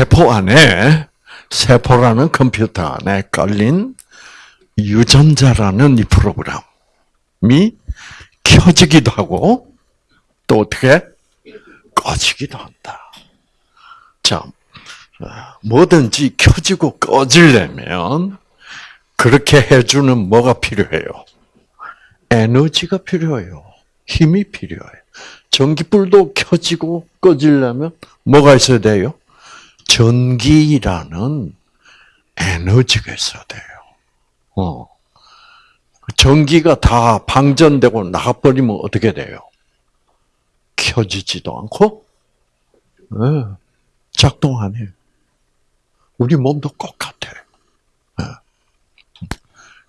세포 안에 세포라는 컴퓨터 안에 깔린 유전자라는 이 프로그램이 켜지기도 하고 또 어떻게 꺼지기도 한다. 자, 뭐든지 켜지고 꺼지려면 그렇게 해주는 뭐가 필요해요? 에너지가 필요해요. 힘이 필요해요. 전기불도 켜지고 꺼지려면 뭐가 있어야 돼요? 전기라는 에너지가 있어야 돼요. 어. 전기가 다 방전되고 나가버리면 어떻게 돼요? 켜지지도 않고, 네. 작동 안 해요. 우리 몸도 똑같아. 네.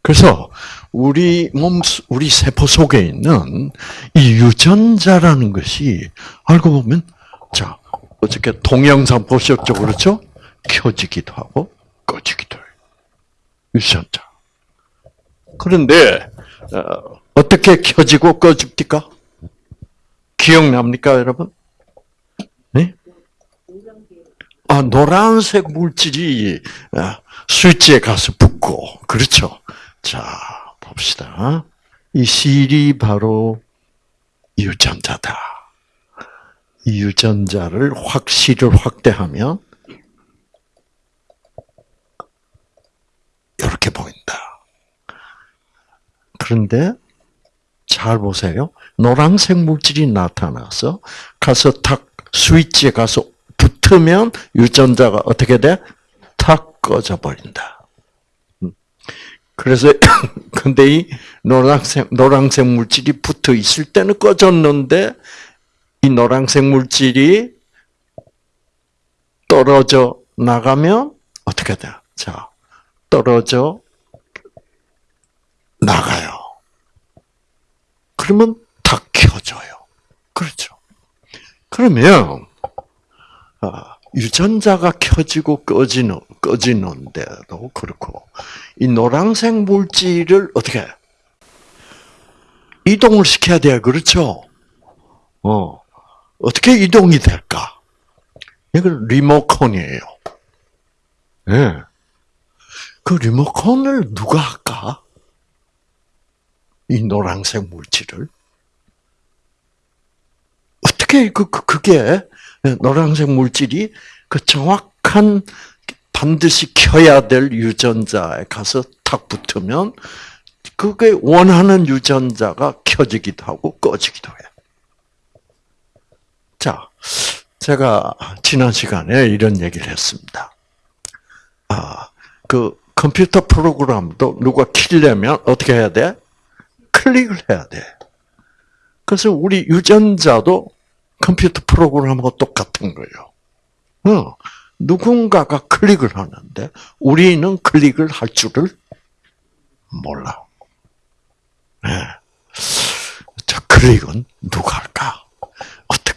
그래서 우리 몸, 우리 세포 속에 있는 이 유전자라는 것이 알고 보면, 자, 어저께 동영상 보셨죠? 그렇죠? 켜지기도 하고 꺼지기도 해요. 유전자. 그런데 어, 떻게 켜지고 꺼집니까? 기억납니까, 여러분? 네? 아, 노란색 물질이 어, 스위치에 가서 붙고, 그렇죠? 자, 봅시다. 이 실이 바로 유전자다. 이 유전자를 확실을 확대하면 이렇게 보인다. 그런데 잘 보세요. 노란색 물질이 나타나서 가서 탁 스위치에 가서 붙으면 유전자가 어떻게 돼? 탁 꺼져 버린다. 음. 그래서 근데 이 노란색 노란색 물질이 붙어 있을 때는 꺼졌는데 이 노란색 물질이 떨어져 나가면 어떻게 돼? 자, 떨어져 나가요. 그러면 다 켜져요. 그렇죠. 그러면 아, 유전자가 켜지고 꺼지는 꺼지는데도 그렇고 이 노란색 물질을 어떻게 이동을 시켜야 돼요. 그렇죠? 어. 어떻게 이동이 될까? 이건 리모컨이에요. 예. 네. 그 리모컨을 누가 할까? 이 노란색 물질을. 어떻게 그, 그 그게 노란색 물질이 그 정확한 반드시 켜야 될 유전자에 가서 탁 붙으면 그게 원하는 유전자가 켜지기도 하고 꺼지기도 해요. 자, 제가 지난 시간에 이런 얘기를 했습니다. 아, 그 컴퓨터 프로그램도 누가 키려면 어떻게 해야 돼? 클릭을 해야 돼. 그래서 우리 유전자도 컴퓨터 프로그램하고 똑같은 거예요. 어, 누군가가 클릭을 하는데 우리는 클릭을 할 줄을 몰라. 네. 자, 클릭은 누가 할까?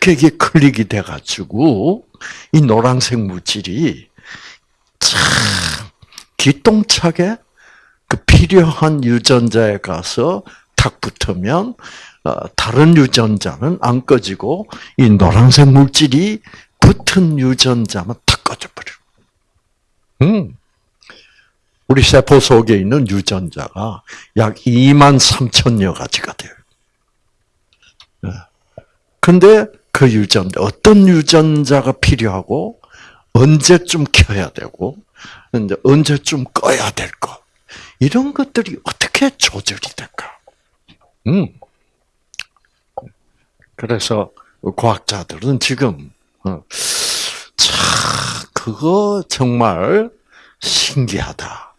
어떻게 이게 클릭이 돼가지고 이 노란색 물질이 참 기똥차게 그 필요한 유전자에 가서 탁 붙으면 어, 다른 유전자는 안 꺼지고 이 노란색 물질이 붙은 유전자만 탁 꺼져버려. 음. 우리 세포 속에 있는 유전자가 약 2만 3천여 가지가 돼요. 근데 그 유전자, 어떤 유전자가 필요하고, 언제쯤 켜야 되고, 언제쯤 꺼야 될 것. 이런 것들이 어떻게 조절이 될까? 음. 그래서 과학자들은 지금, 어, 참, 그거 정말 신기하다.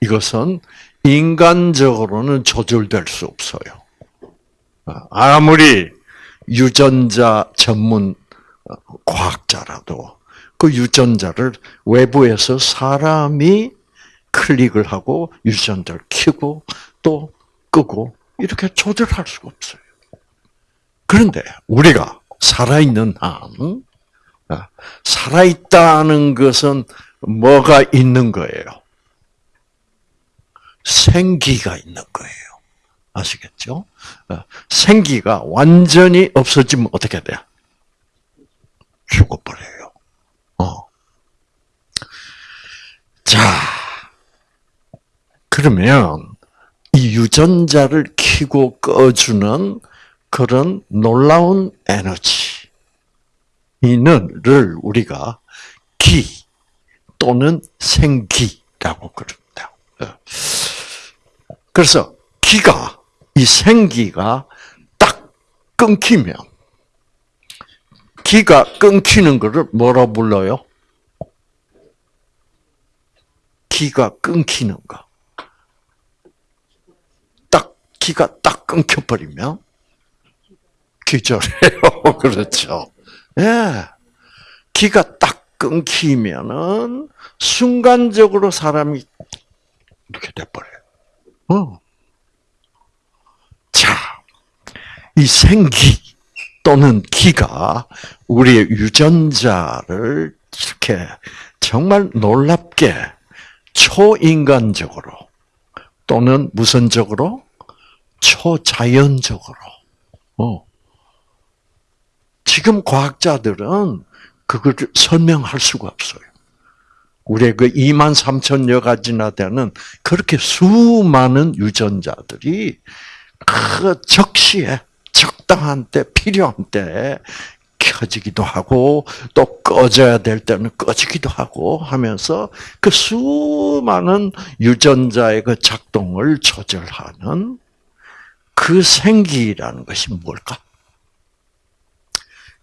이것은 인간적으로는 조절될 수 없어요. 어, 아무리 유전자 전문 과학자라도 그 유전자를 외부에서 사람이 클릭을 하고 유전자를 켜고 또 끄고 이렇게 조절할 수가 없어요. 그런데 우리가 살아있는 한, 아, 살아있다는 것은 뭐가 있는 거예요? 생기가 있는 거예요. 아시겠죠? 어, 생기가 완전히 없어지면 어떻게 돼요? 죽어버려요. 어. 자, 그러면 이 유전자를 키고 꺼주는 그런 놀라운 에너지는를 우리가 기 또는 생기라고 그럽니다. 어. 그래서 기가 이 생기가 딱 끊기면 기가 끊기는 것을 뭐라 불러요? 기가 끊기는 거. 딱 기가 딱 끊겨 버리면 기절해요. 그렇죠. 예. 기가 딱 끊기면은 순간적으로 사람이 이렇게 돼 버려요. 어. 자, 이 생기 또는 기가 우리의 유전자를 이렇게 정말 놀랍게 초인간적으로 또는 무선적으로 초자연적으로 어. 지금 과학자들은 그걸 설명할 수가 없어요. 우리의 그 2만 3천여 가지나 되는 그렇게 수많은 유전자들이 그 적시에 적당한 때 필요한 때 켜지기도 하고 또 꺼져야 될 때는 꺼지기도 하고 하면서 그 수많은 유전자의 그 작동을 조절하는 그 생기라는 것이 뭘까?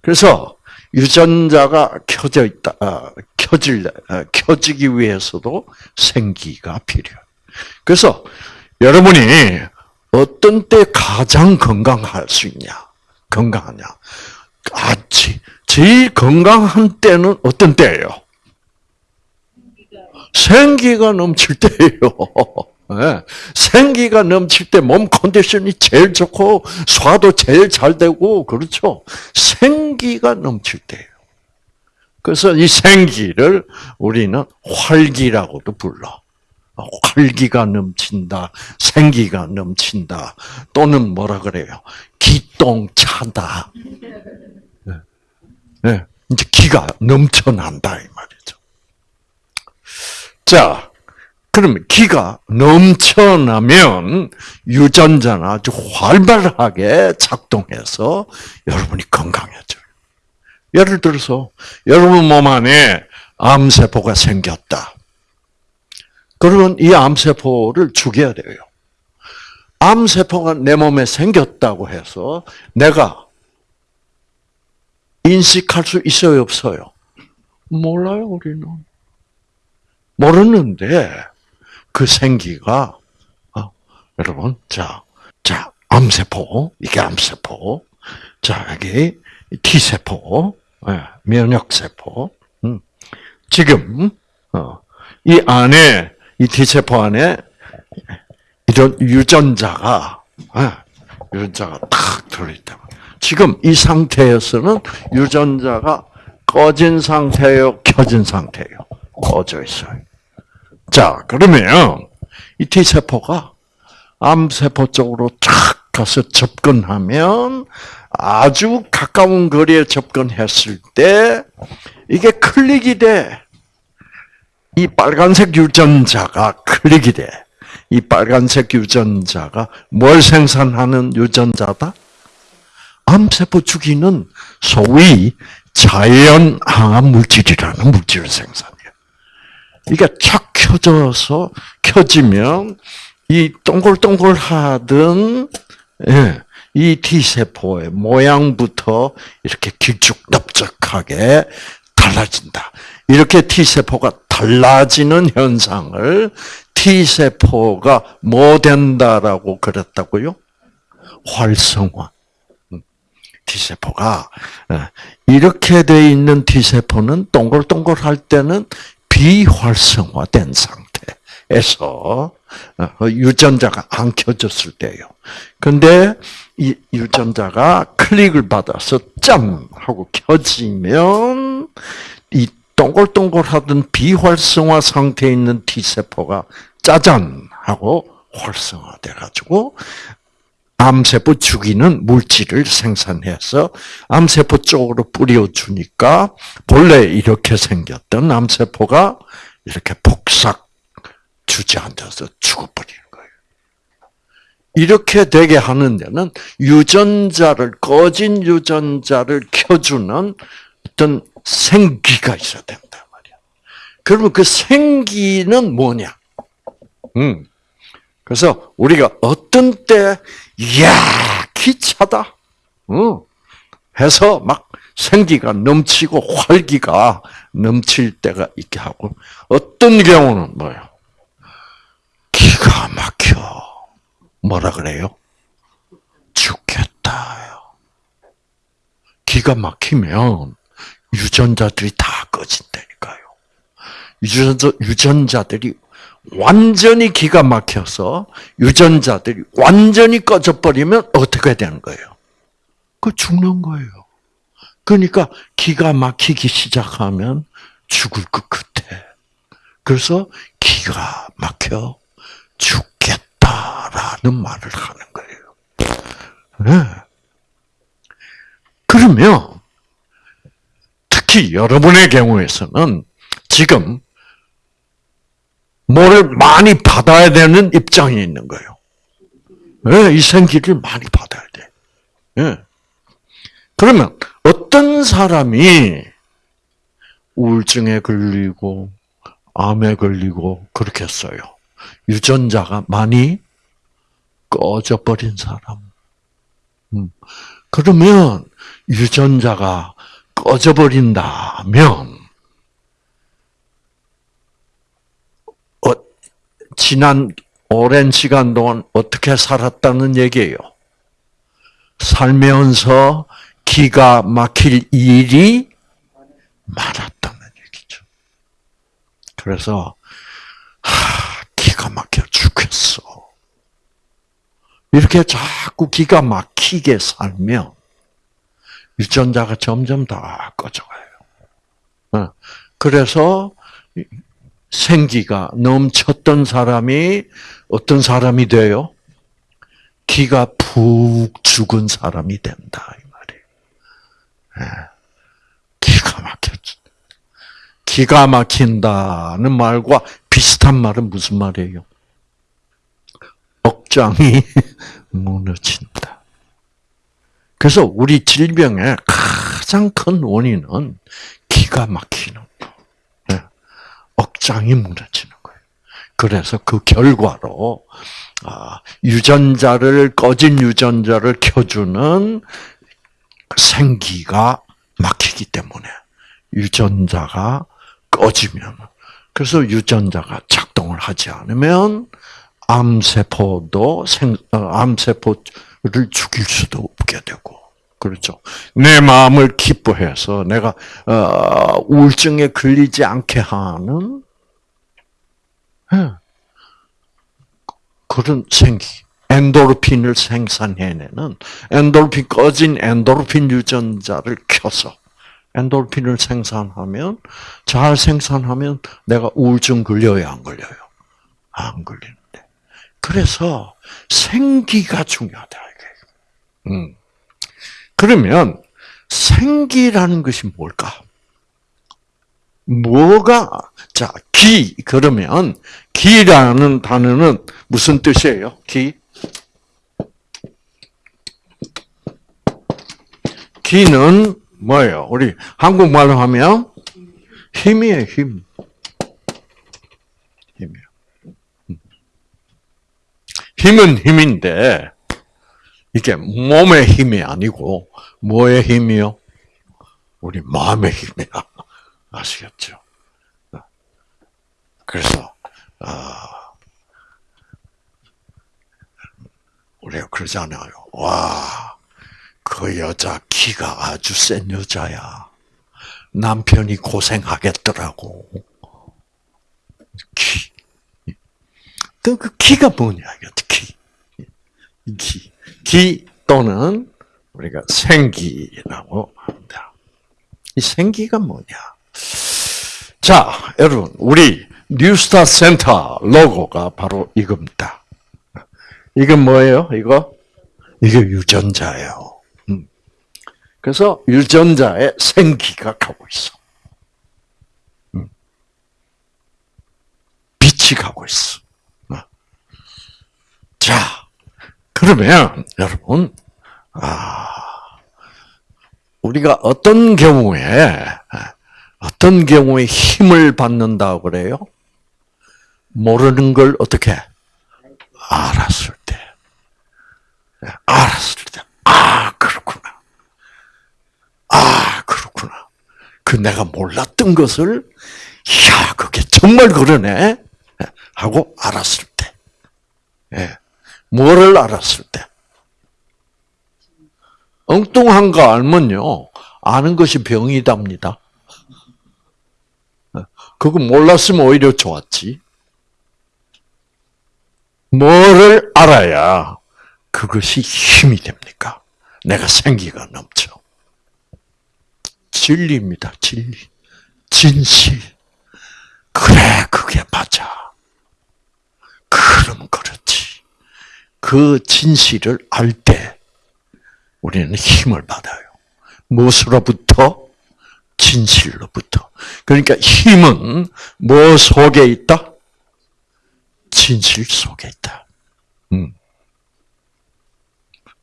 그래서 유전자가 켜져 있다, 어, 켜질, 어, 켜지기 위해서도 생기가 필요해. 그래서 여러분이 어떤 때 가장 건강할 수 있냐? 건강하냐? 아, 제일 건강한 때는 어떤 때예요? 생기가 넘칠 때예요. 네. 생기가 넘칠 때 몸 컨디션이 제일 좋고 소화도 제일 잘 되고 그렇죠. 생기가 넘칠 때예요. 그래서 이 생기를 우리는 활기라고도 불러. 활기가 넘친다, 생기가 넘친다, 또는 뭐라 그래요? 기똥차다. 네. 네. 이제 기가 넘쳐난다 이 말이죠. 자, 그러면 기가 넘쳐나면 유전자는 아주 활발하게 작동해서 여러분이 건강해져요. 예를 들어서 여러분 몸 안에 암세포가 생겼다. 그러면 이 암세포를 죽여야 돼요. 암세포가 내 몸에 생겼다고 해서 내가 인식할 수 있어요, 없어요? 몰라요, 우리는. 모르는데, 그 생기가, 어, 여러분, 자, 자, 암세포, 이게 암세포. 자, 여기 T세포, 네, 면역세포. 음. 지금, 어, 이 안에 이 T세포 안에 이런 유전자가 예, 유전자가 탁 들어있다. 지금 이 상태에서는 유전자가 꺼진 상태예요, 켜진 상태예요. 꺼져 있어요. 자, 그러면 이 T세포가 암세포 쪽으로 쫙 가서 접근하면 아주 가까운 거리에 접근했을 때 이게 클릭이 돼. 이 빨간색 유전자가 클릭이 돼. 이 빨간색 유전자가 뭘 생산하는 유전자다? 암세포 죽이는 소위 자연 항암 물질이라는 물질을 생산해요. 이게 착 켜져서 켜지면 이 동글동글하던 예, 이 T세포의 모양부터 이렇게 길쭉넓적하게 달라진다. 이렇게 T세포가 달라지는 현상을 T세포가 뭐 된다라고 그랬다고요? 활성화. 음, T세포가 어, 이렇게 돼 있는 T세포는 동글동글할 때는 비활성화된 상태에서 어, 유전자가 안 켜졌을 때요. 근데 이 유전자가 클릭을 받아서 짠 하고 켜지면 이 동글동글하던 비활성화 상태에 있는 T세포가 짜잔 하고 활성화돼 가지고 암세포 죽이는 물질을 생산해서 암세포 쪽으로 뿌려주니까 본래 이렇게 생겼던 암세포가 이렇게 폭삭 주저앉아서 죽어버리는 거예요. 이렇게 되게 하는 데는 유전자를 꺼진 유전자를 켜주는 어떤 생기가 있어야 된단 말이야. 그러면 그 생기는 뭐냐? 음. 그래서 우리가 어떤 때, 이야, 기차다. 응. 해서 막 생기가 넘치고 활기가 넘칠 때가 있게 하고, 어떤 경우는 뭐예요? 기가 막혀. 뭐라 그래요? 죽겠다요. 기가 막히면 유전자들이 다 꺼진다니까요. 유전자, 유전자들이 완전히 기가 막혀서 유전자들이 완전히 꺼져버리면 어떻게 되는 거예요? 그 죽는 거예요. 그러니까 기가 막히기 시작하면 죽을 것 같아. 그래서 기가 막혀 죽겠다라는 말을 하는 거예요. 네. 그러면 특히 여러분의 경우에서는 지금 뭐를 많이 받아야 되는 입장이 있는 거예요. 네, 이 생기를 많이 받아야 돼. 네. 그러면 어떤 사람이 우울증에 걸리고 암에 걸리고 그렇게 했어요. 유전자가 많이 꺼져버린 사람. 음. 그러면 유전자가 꺼져버린다면 어, 지난 오랜 시간 동안 어떻게 살았다는 얘기예요. 살면서 기가 막힐 일이 많았다는 얘기죠. 그래서 하, 기가 막혀 죽겠어. 이렇게 자꾸 기가 막히게 살면 유전자가 점점 다 꺼져가요. 어, 그래서 생기가 넘쳤던 사람이 어떤 사람이 돼요? 기가 푹 죽은 사람이 된다 이 말이에요. 예. 기가 막혔. 기가 막힌다는 말과 비슷한 말은 무슨 말이에요? 억장이 무너진다. 그래서 우리 질병의 가장 큰 원인은 기가 막히는 거. 네. 억장이 무너지는 거예요. 그래서 그 결과로 아, 유전자를 꺼진 유전자를 켜주는 생기가 막히기 때문에 유전자가 꺼지면 그래서 유전자가 작동을 하지 않으면 암세포도 생, 어, 암세포 를 죽일 수도 없게 되고, 그렇죠. 내 마음을 기뻐해서 내가, 어, 우울증에 걸리지 않게 하는, 예. 그런 생기. 엔도르핀을 생산해내는 엔도르핀 꺼진 엔도르핀 유전자를 켜서 엔도르핀을 생산하면 잘 생산하면 내가 우울증 걸려요 안 걸려요? 안 걸리는. 그래서 생기가 중요하다. 음. 그러면 생기라는 것이 뭘까? 뭐가 자 기 그러면 기라는 단어는 무슨 뜻이에요? 기 기는 뭐예요? 우리 한국말로 하면 힘이에요, 힘. 힘은 힘인데 이게 몸의 힘이 아니고 뭐의 힘이요? 우리 마음의 힘이야. 아시겠죠? 그래서 어, 우리가 그러잖아요. 와, 그 여자 키가 아주 센 여자야. 남편이 고생하겠더라고. 키. 그, 그 키가 뭐냐, 키. 기. 기 또는 우리가 생기라고 합니다. 이 생기가 뭐냐? 자, 여러분, 우리 뉴스타 센터 로고가 바로 이겁니다. 이건 뭐예요? 이거? 이게 유전자예요. 음. 그래서 유전자에 생기가 가고 있어. 음. 빛이 가고 있어. 그러면 여러분, 아, 우리가 어떤 경우에 어떤 경우에 힘을 받는다고 그래요? 모르는 걸 어떻게? 알았을 때, 알았을 때, 아 그렇구나, 아 그렇구나. 그 내가 몰랐던 것을, 야 그게 정말 그러네. 하고 알았을 때, 예, 뭐를 알았을 때, 엉뚱한 거 알면요 아는 것이 병이답니다. 그거 몰랐으면 오히려 좋았지. 뭐를 알아야 그것이 힘이 됩니까? 내가 생기가 넘쳐. 진리입니다, 진리. 진실. 그래, 그게 맞아. 그럼 그렇지. 그 진실을 알 때 우리는 힘을 받아요. 무엇으로부터? 진실로부터. 그러니까 힘은 뭐 속에 있다? 진실 속에 있다. 음.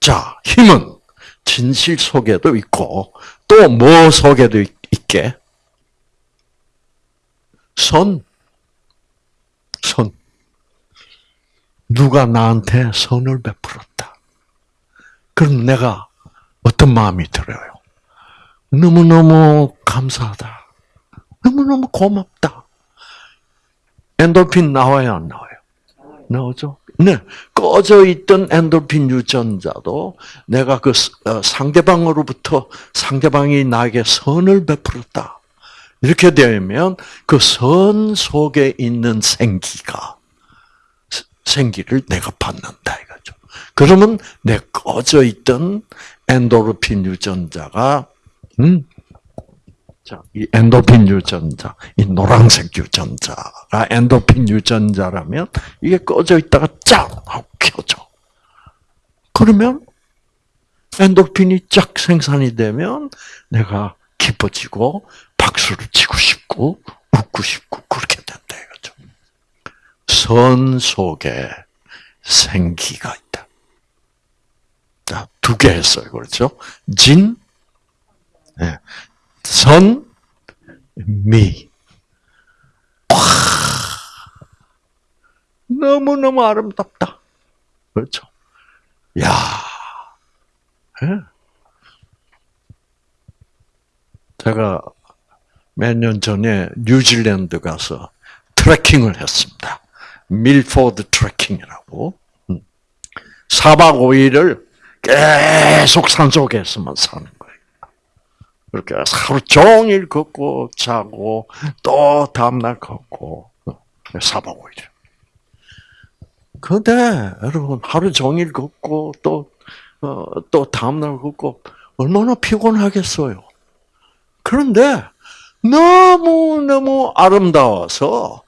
자, 힘은 진실 속에도 있고 또 뭐 속에도 있게? 선. 선. 누가 나한테 선을 베풀었다. 그럼 내가 어떤 마음이 들어요? 너무너무 감사하다. 너무너무 고맙다. 엔돌핀 나와요, 안 나와요? 나오죠? 네. 꺼져 있던 엔돌핀 유전자도 내가 그 어, 상대방으로부터 상대방이 나에게 선을 베풀었다. 이렇게 되면 그 선 속에 있는 생기가 생기를 내가 받는다 이거죠. 그러면 내 꺼져 있던 엔도르핀 유전자가 음? 자, 이 엔도핀 유전자, 이 노란색 유전자가 엔도핀 유전자라면 이게 꺼져 있다가 쫙 하고 켜져. 그러면 엔도핀이 쫙 생산이 되면 내가 기뻐지고 박수를 치고 싶고 웃고 싶고. 선 속에 생기가 있다. 자, 두 개 했어요. 그렇죠? 진, 네. 선, 미. 와, 너무너무 아름답다. 그렇죠? 야, 네. 제가 몇 년 전에 뉴질랜드 가서 트레킹을 했습니다. 밀포드 트레킹이라고. 4박 음. 5일을 계속 산속에서만 사는 거예요. 그렇게 하루 종일 걷고 자고 또 다음날 걷고 4박 5일. 근데 여러분 하루 종일 걷고 또 어, 또 다음날 걷고 얼마나 피곤하겠어요. 그런데 너무너무 아름다워서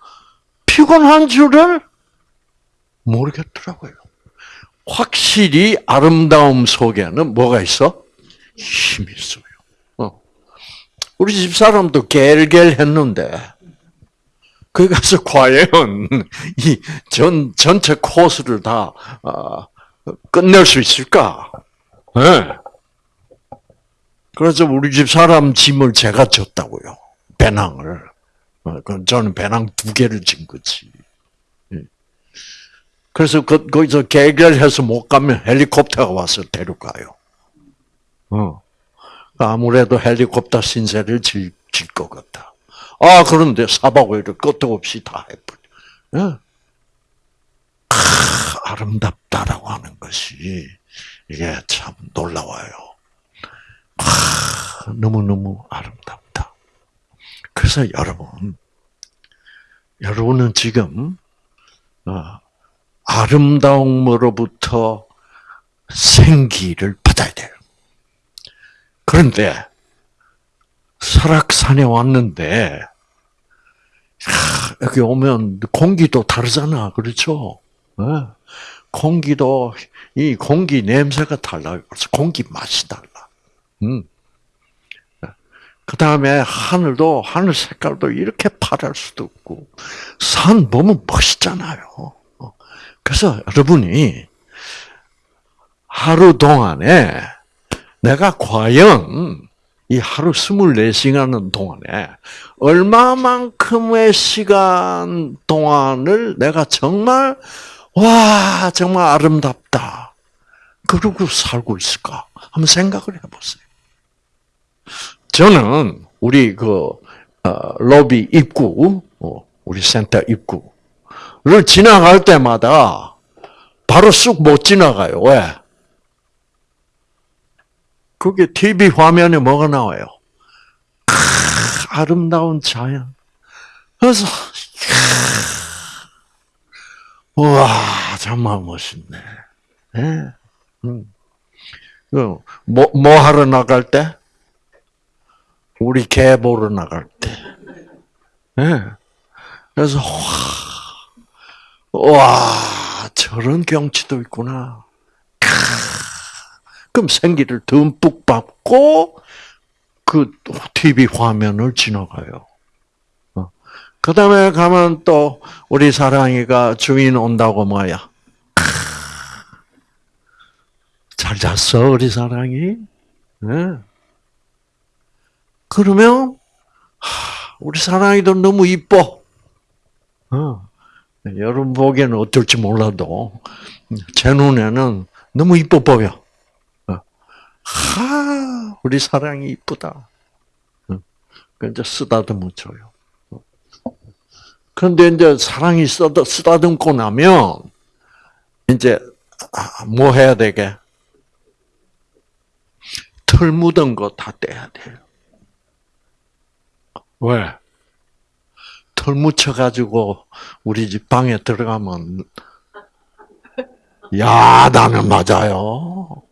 피곤한 줄을 모르겠더라고요. 확실히 아름다움 속에는 뭐가 있어? 힘이 있어요. 어. 우리 집 사람도 겔겔 했는데, 거기 가서 과연 이 전, 전체 코스를 다, 어, 끝낼 수 있을까? 네. 그래서 우리 집 사람 짐을 제가 졌다고요. 배낭을. 어, 저는 배낭 두 개를 진 거지. 그래서 그, 거기서 개결해서 못 가면 헬리콥터가 와서 데려가요. 어. 아무래도 헬리콥터 신세를 질, 질 것 같다. 아, 그런데 사박오일을 끝도 없이 다 해버려. 예? 아, 름답다라고 하는 것이, 이게 참 놀라워요. 아, 너무너무 아름답다. 그래서 여러분, 여러분은 지금, 어, 아름다움으로부터 생기를 받아야 돼요. 그런데 설악산에 왔는데 여기 오면 공기도 다르잖아, 그렇죠? 네. 공기도 이 공기 냄새가 달라. 그래서 공기 맛이 달라. 음. 그 다음에 하늘도 하늘 색깔도 이렇게 파랄 수도 없고 산 보면 멋있잖아요. 그래서 여러분이 하루 동안에 내가 과연 이 하루 24시간 동안에 얼마만큼의 시간 동안을 내가 정말 와 정말 아름답다 그러고 살고 있을까 한번 생각을 해보세요. 저는 우리 그 어, 로비 입구, 어, 우리 센터 입구를 지나갈 때마다 바로 쑥 못 지나가요. 왜? 그게 TV 화면에 뭐가 나와요? 크, 아름다운 자연. 그래서 와 정말 멋있네. 네. 음. 뭐, 뭐 하러 나갈 때? 우리 개 보러 나갈 때. 네. 그래서, 와, 와, 저런 경치도 있구나. 그럼 생기를 듬뿍 받고, 그 TV 화면을 지나가요. 어. 그 다음에 가면 또, 우리 사랑이가 주인 온다고 뭐야? 잘 잤어, 우리 사랑이? 네. 그러면 우리 사랑이도 너무 이뻐. 어. 여러분 보기에는 어떨지 몰라도 제 눈에는 너무 이뻐 보여. 어. 하, 우리 사랑이 이쁘다. 어. 이제 쓰다듬어 줘요. 그런데 이제 사랑이 쓰다, 쓰다듬고 나면 이제 아, 뭐 해야 되게? 털 묻은 거 다 떼야 돼요. 왜? 털 묻혀가지고 우리 집 방에 들어가면 야단을 맞아요.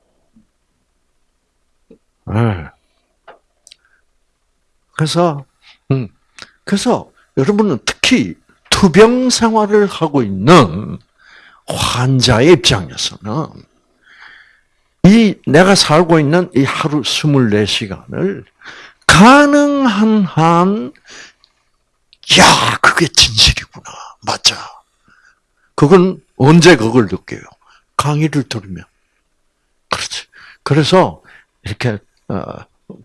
네. 그래서 음, 그래서 여러분은 특히 투병 생활을 하고 있는 환자의 입장에서는 이 내가 살고 있는 이 하루 24시간을 가능한 한, 야, 그게 진실이구나. 맞아. 그건 언제 그걸 느껴요? 강의를 들으면. 그렇지. 그래서 이렇게 어,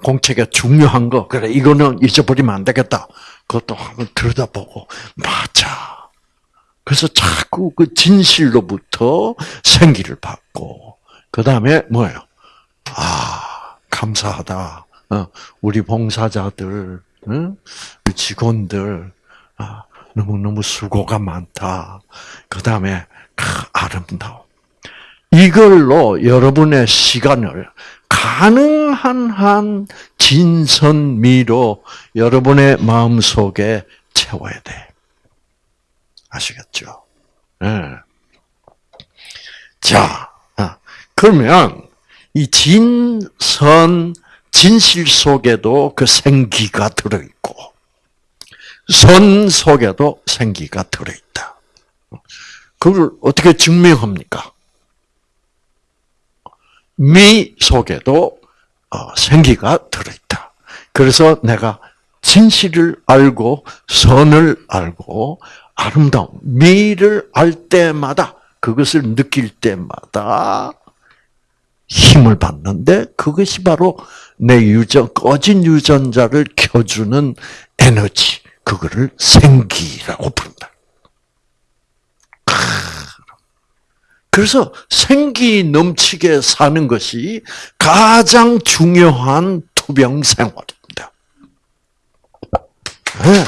공책에 중요한 거, 그래 이거는 잊어버리면 안 되겠다. 그것도 한번 들여다보고 맞아. 그래서 자꾸 그 진실로부터 생기를 받고 그 다음에 뭐예요? 아 감사하다. 어, 우리 봉사자들, 직원들, 아, 너무너무 수고가 많다. 그 다음에, 아름다워. 이걸로 여러분의 시간을 가능한 한 진선미로 여러분의 마음 속에 채워야 돼. 아시겠죠? 네. 자, 아, 그러면 이 진선 진실 속에도 그 생기가 들어있고, 선 속에도 생기가 들어있다. 그걸 어떻게 증명합니까? 미 속에도 어, 생기가 들어있다. 그래서 내가 진실을 알고 선을 알고 아름다움 미를 알 때마다 그것을 느낄 때마다 힘을 받는데 그것이 바로 내 유전 꺼진 유전자를 켜주는 에너지 그거를 생기라고 부른다. 그래서 생기 넘치게 사는 것이 가장 중요한 투병 생활입니다. 네?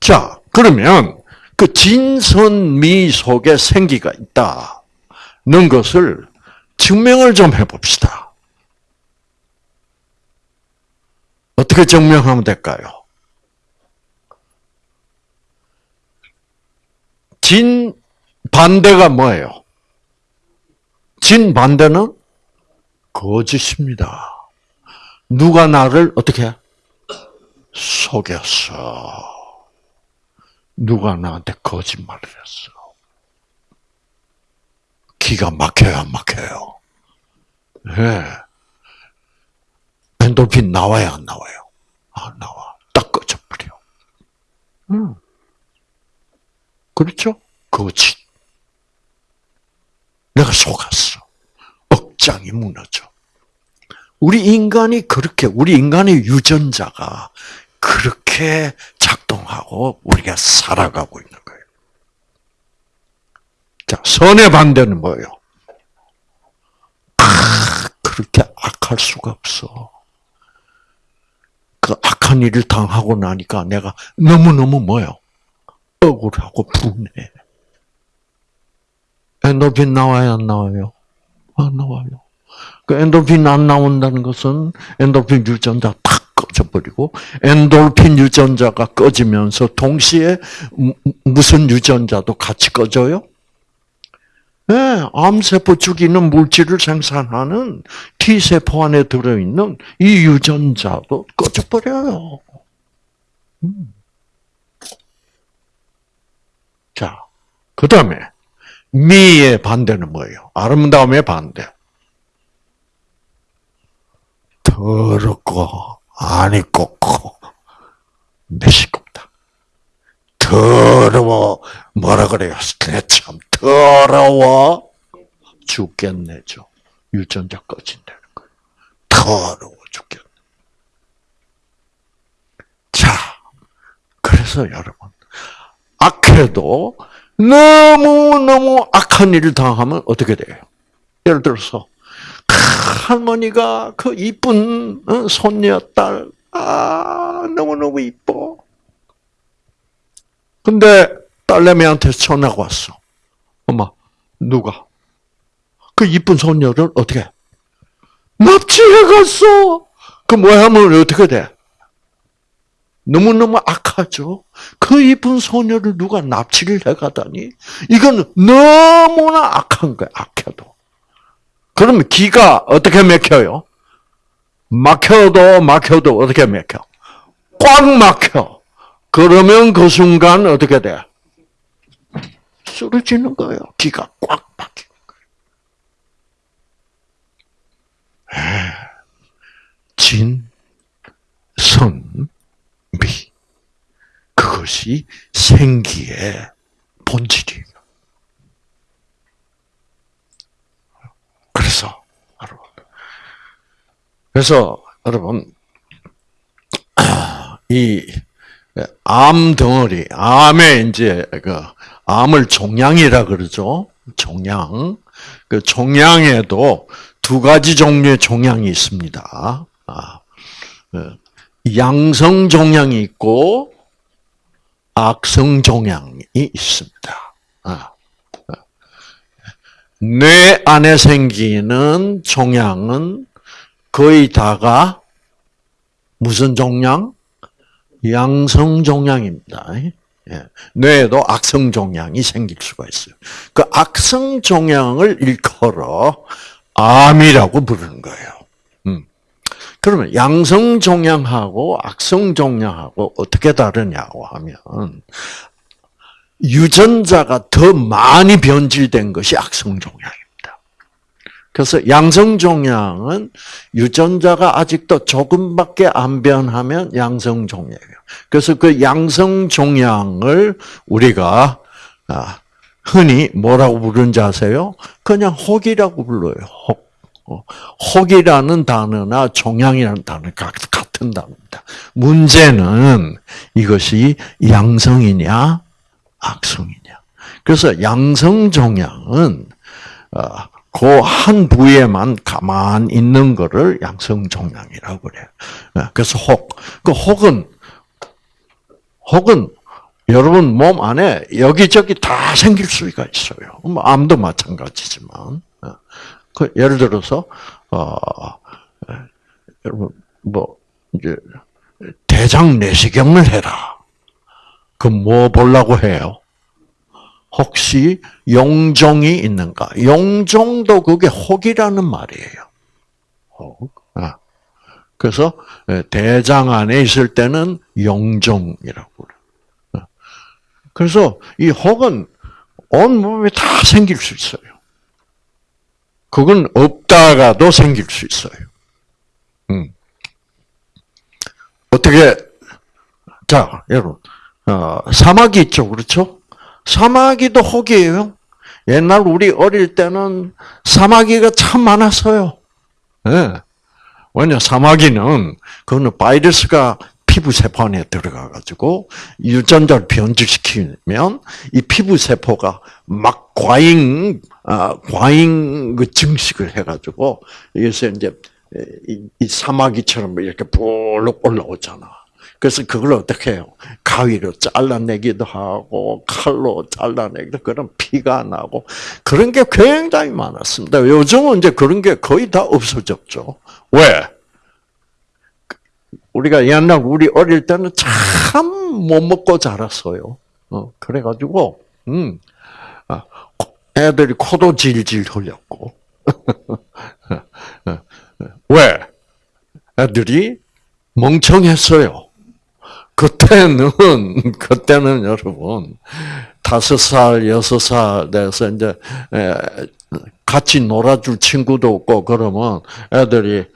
자, 그러면 그 진선미 속에 생기가 있다는 것을 증명을 좀 해봅시다. 어떻게 증명하면 될까요? 진 반대가 뭐예요? 진 반대는 거짓입니다. 누가 나를 어떻게 속였어? 누가 나한테 거짓말을 했어. 기가 막혀요, 안 막혀요? 예. 네. 엔돌핀 나와야 안 나와요? 안 나와. 딱 꺼져버려. 음. 그렇죠? 거짓. 내가 속았어. 억장이 무너져. 우리 인간이 그렇게, 우리 인간의 유전자가 그렇게 작동하고 우리가 살아가고 있는 거예요. 자, 선의 반대는 뭐예요? 아, 그렇게 악할 수가 없어. 그 악한 일을 당하고 나니까 내가 너무너무 뭐요? 억울하고 분해. 엔도핀 나와요, 안 나와요? 안 나와요. 그 엔도핀 안 나온다는 것은 엔도핀 유전자 탁 꺼져버리고 엔돌핀 유전자가 꺼지면서 동시에 무슨 유전자도 같이 꺼져요? 네, 암세포 죽이는 물질을 생산하는 T세포 안에 들어있는 이 유전자도 꺼져버려요. 음. 자, 그 다음에 미의 반대는 뭐예요? 아름다움의 반대. 더럽고 안이 꽂고 매시겁다. 더러워 뭐라 그래요? 참 더러워 죽겠네죠. 유전자 꺼진다는 거예요. 더러워 죽겠네. 자, 그래서 여러분 악해도 너무너무 악한 일을 당하면 어떻게 돼요? 예를 들어서 할머니가 그 이쁜 어, 손녀 딸 아 너무너무 이뻐. 근데 딸내미한테 전화가 왔어. 엄마 누가 그 이쁜 손녀를 어떻게 납치해 갔어. 그 모양은 어떻게 돼? 너무너무 악하죠. 그 이쁜 소녀를 누가 납치를 해가다니 이건 너무나 악한 거야. 악해도. 그러면 기가 어떻게 막혀요? 막혀도 막혀도 어떻게 막혀? 꽉 막혀. 그러면 그 순간 어떻게 돼? 쓰러지는 거예요. 기가 꽉 막히는 거예요. 진, 선, 미. 그것이 생기의 본질이에요. 그래서, 여러분. 그래서, 여러분, 이, 암 덩어리, 암에 이제, 그, 암을 종양이라 그러죠. 종양. 그 종양에도 두 가지 종류의 종양이 있습니다. 아, 그 양성 종양이 있고 악성 종양이 있습니다. 아, 뇌 안에 생기는 종양은 거의 다가 무슨 종양? 양성 종양입니다. 예. 뇌에도 악성 종양이 생길 수가 있어요. 그 악성 종양을 일컬어 암이라고 부르는 거예요. 그러면 양성 종양하고 악성 종양하고 어떻게 다르냐고 하면 유전자가 더 많이 변질된 것이 악성 종양입니다. 그래서 양성 종양은 유전자가 아직도 조금밖에 안 변하면 양성 종양이에요. 그래서 그 양성 종양을 우리가 아, 흔히 뭐라고 부르는지 아세요? 그냥 혹이라고 불러요. 혹. 어, 혹이라는 단어나 종양이라는 단어 같은 단어입니다. 문제는 이것이 양성이냐 악성이냐. 그래서 양성 종양은 어, 그한 부위에만 가만 있는 거를 양성 종양이라고 그래요. 어, 그래서 혹, 그 혹은 혹은 여러분 몸 안에 여기저기 다 생길 수가 있어요. 뭐 암도 마찬가지지만 그 예를 들어서 어, 여러분 뭐 이제 대장 내시경을 해라. 그 뭐 보려고 해요? 혹시 용종이 있는가? 용종도 그게 혹이라는 말이에요. 혹. 아. 그래서 대장 안에 있을 때는 용종이라고 그래. 아. 그래서 이 혹은 온 몸에 다 생길 수 있어요. 그건 없다가도 생길 수 있어요. 음. 어떻게, 자, 여러분, 어, 사막이 있죠, 그렇죠? 사마귀도 혹이에요. 옛날 우리 어릴 때는 사마귀가 참 많았어요. 예. 왜냐, 사마귀는, 그거는 바이러스가 피부 세포 안에 들어가가지고 유전자를 변질시키면 이 피부 세포가 막 과잉, 아, 과잉 그 증식을 해가지고 여기서 이제 이, 이 사마귀처럼 이렇게 볼록 올라오잖아. 그래서 그걸 어떻게 해요? 가위로 잘라내기도 하고 칼로 잘라내기도 그런 피가 나고 그런 게 굉장히 많았습니다. 요즘은 이제 그런 게 거의 다 없어졌죠. 왜? 우리가 옛날 우리 어릴 때는 참 못 먹고 자랐어요. 어, 그래가지고 음, 아, 애들이 코도 질질 흘렸고 왜? 애들이 멍청했어요. 그때는 그때는 여러분 다섯 살 여섯 살 돼서 이제 같이 놀아줄 친구도 없고 그러면 애들이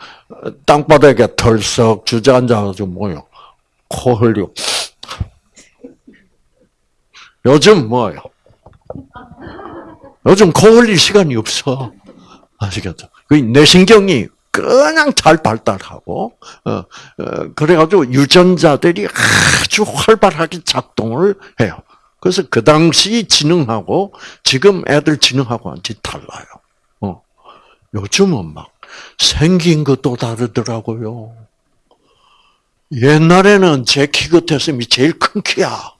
땅바닥에 털썩 주저앉아가지고 뭐요 코 흘리고 요즘 뭐요? 요즘 코 흘릴 시간이 없어 아시겠죠? 그 뇌신경이 그냥 잘 발달하고 어, 어, 그래가지고 유전자들이 아주 활발하게 작동을 해요. 그래서 그 당시 지능하고 지금 애들 지능하고 완전히 달라요. 어. 요즘은 막 생긴 것도 다르더라고요. 옛날에는 제 키 같았으면 제일 큰 키야.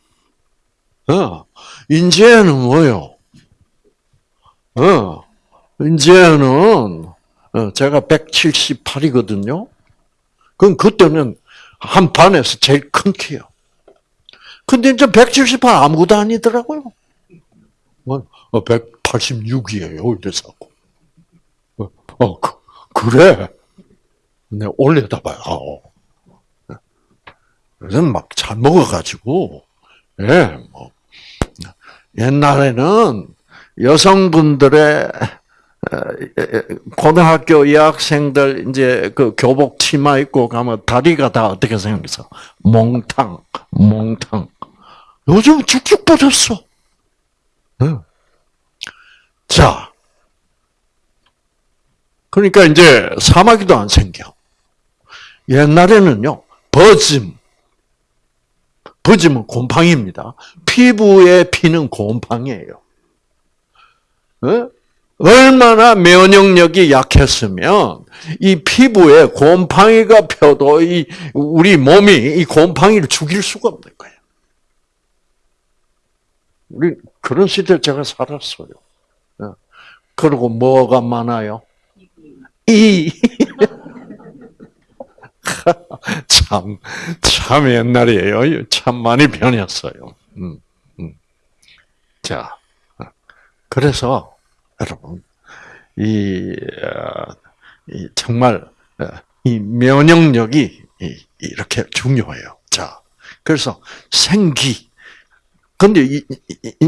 어. 이제는 뭐요? 어. 이제는 어, 제가 178이거든요. 그럼 그때는 한 반에서 제일 큰 키요. 근데 이제 178 아무것도 아니더라고요. 뭐, 186이에요. 어, 이래서. 어, 어 그, 그래. 네, 올려다 봐요. 그래서 막 잘 먹어가지고, 예, 뭐. 옛날에는 여성분들의 고등학교 여학생들 이제 그 교복 치마 입고 가면 다리가 다 어떻게 생겼어? 몽탕, 몽탕. 요즘 쭉쭉 뻗었어. 자, 그러니까 이제 사마귀도 안 생겨. 옛날에는요, 버짐. 버짐은 곰팡이입니다. 피부에 피는 곰팡이에요. 얼마나 면역력이 약했으면 이 피부에 곰팡이가 펴도 이 우리 몸이 이 곰팡이를 죽일 수가 없는 거예요. 우리 그런 시대 제가 살았어요. 예. 그리고 뭐가 많아요? 이. 참, 참 옛날이에요. 참 많이 변했어요. 음, 음. 자, 그래서 여러분, 이, 어, 이 정말 어, 이 면역력이 이렇게 중요해요. 자, 그래서 생기. 근데 이,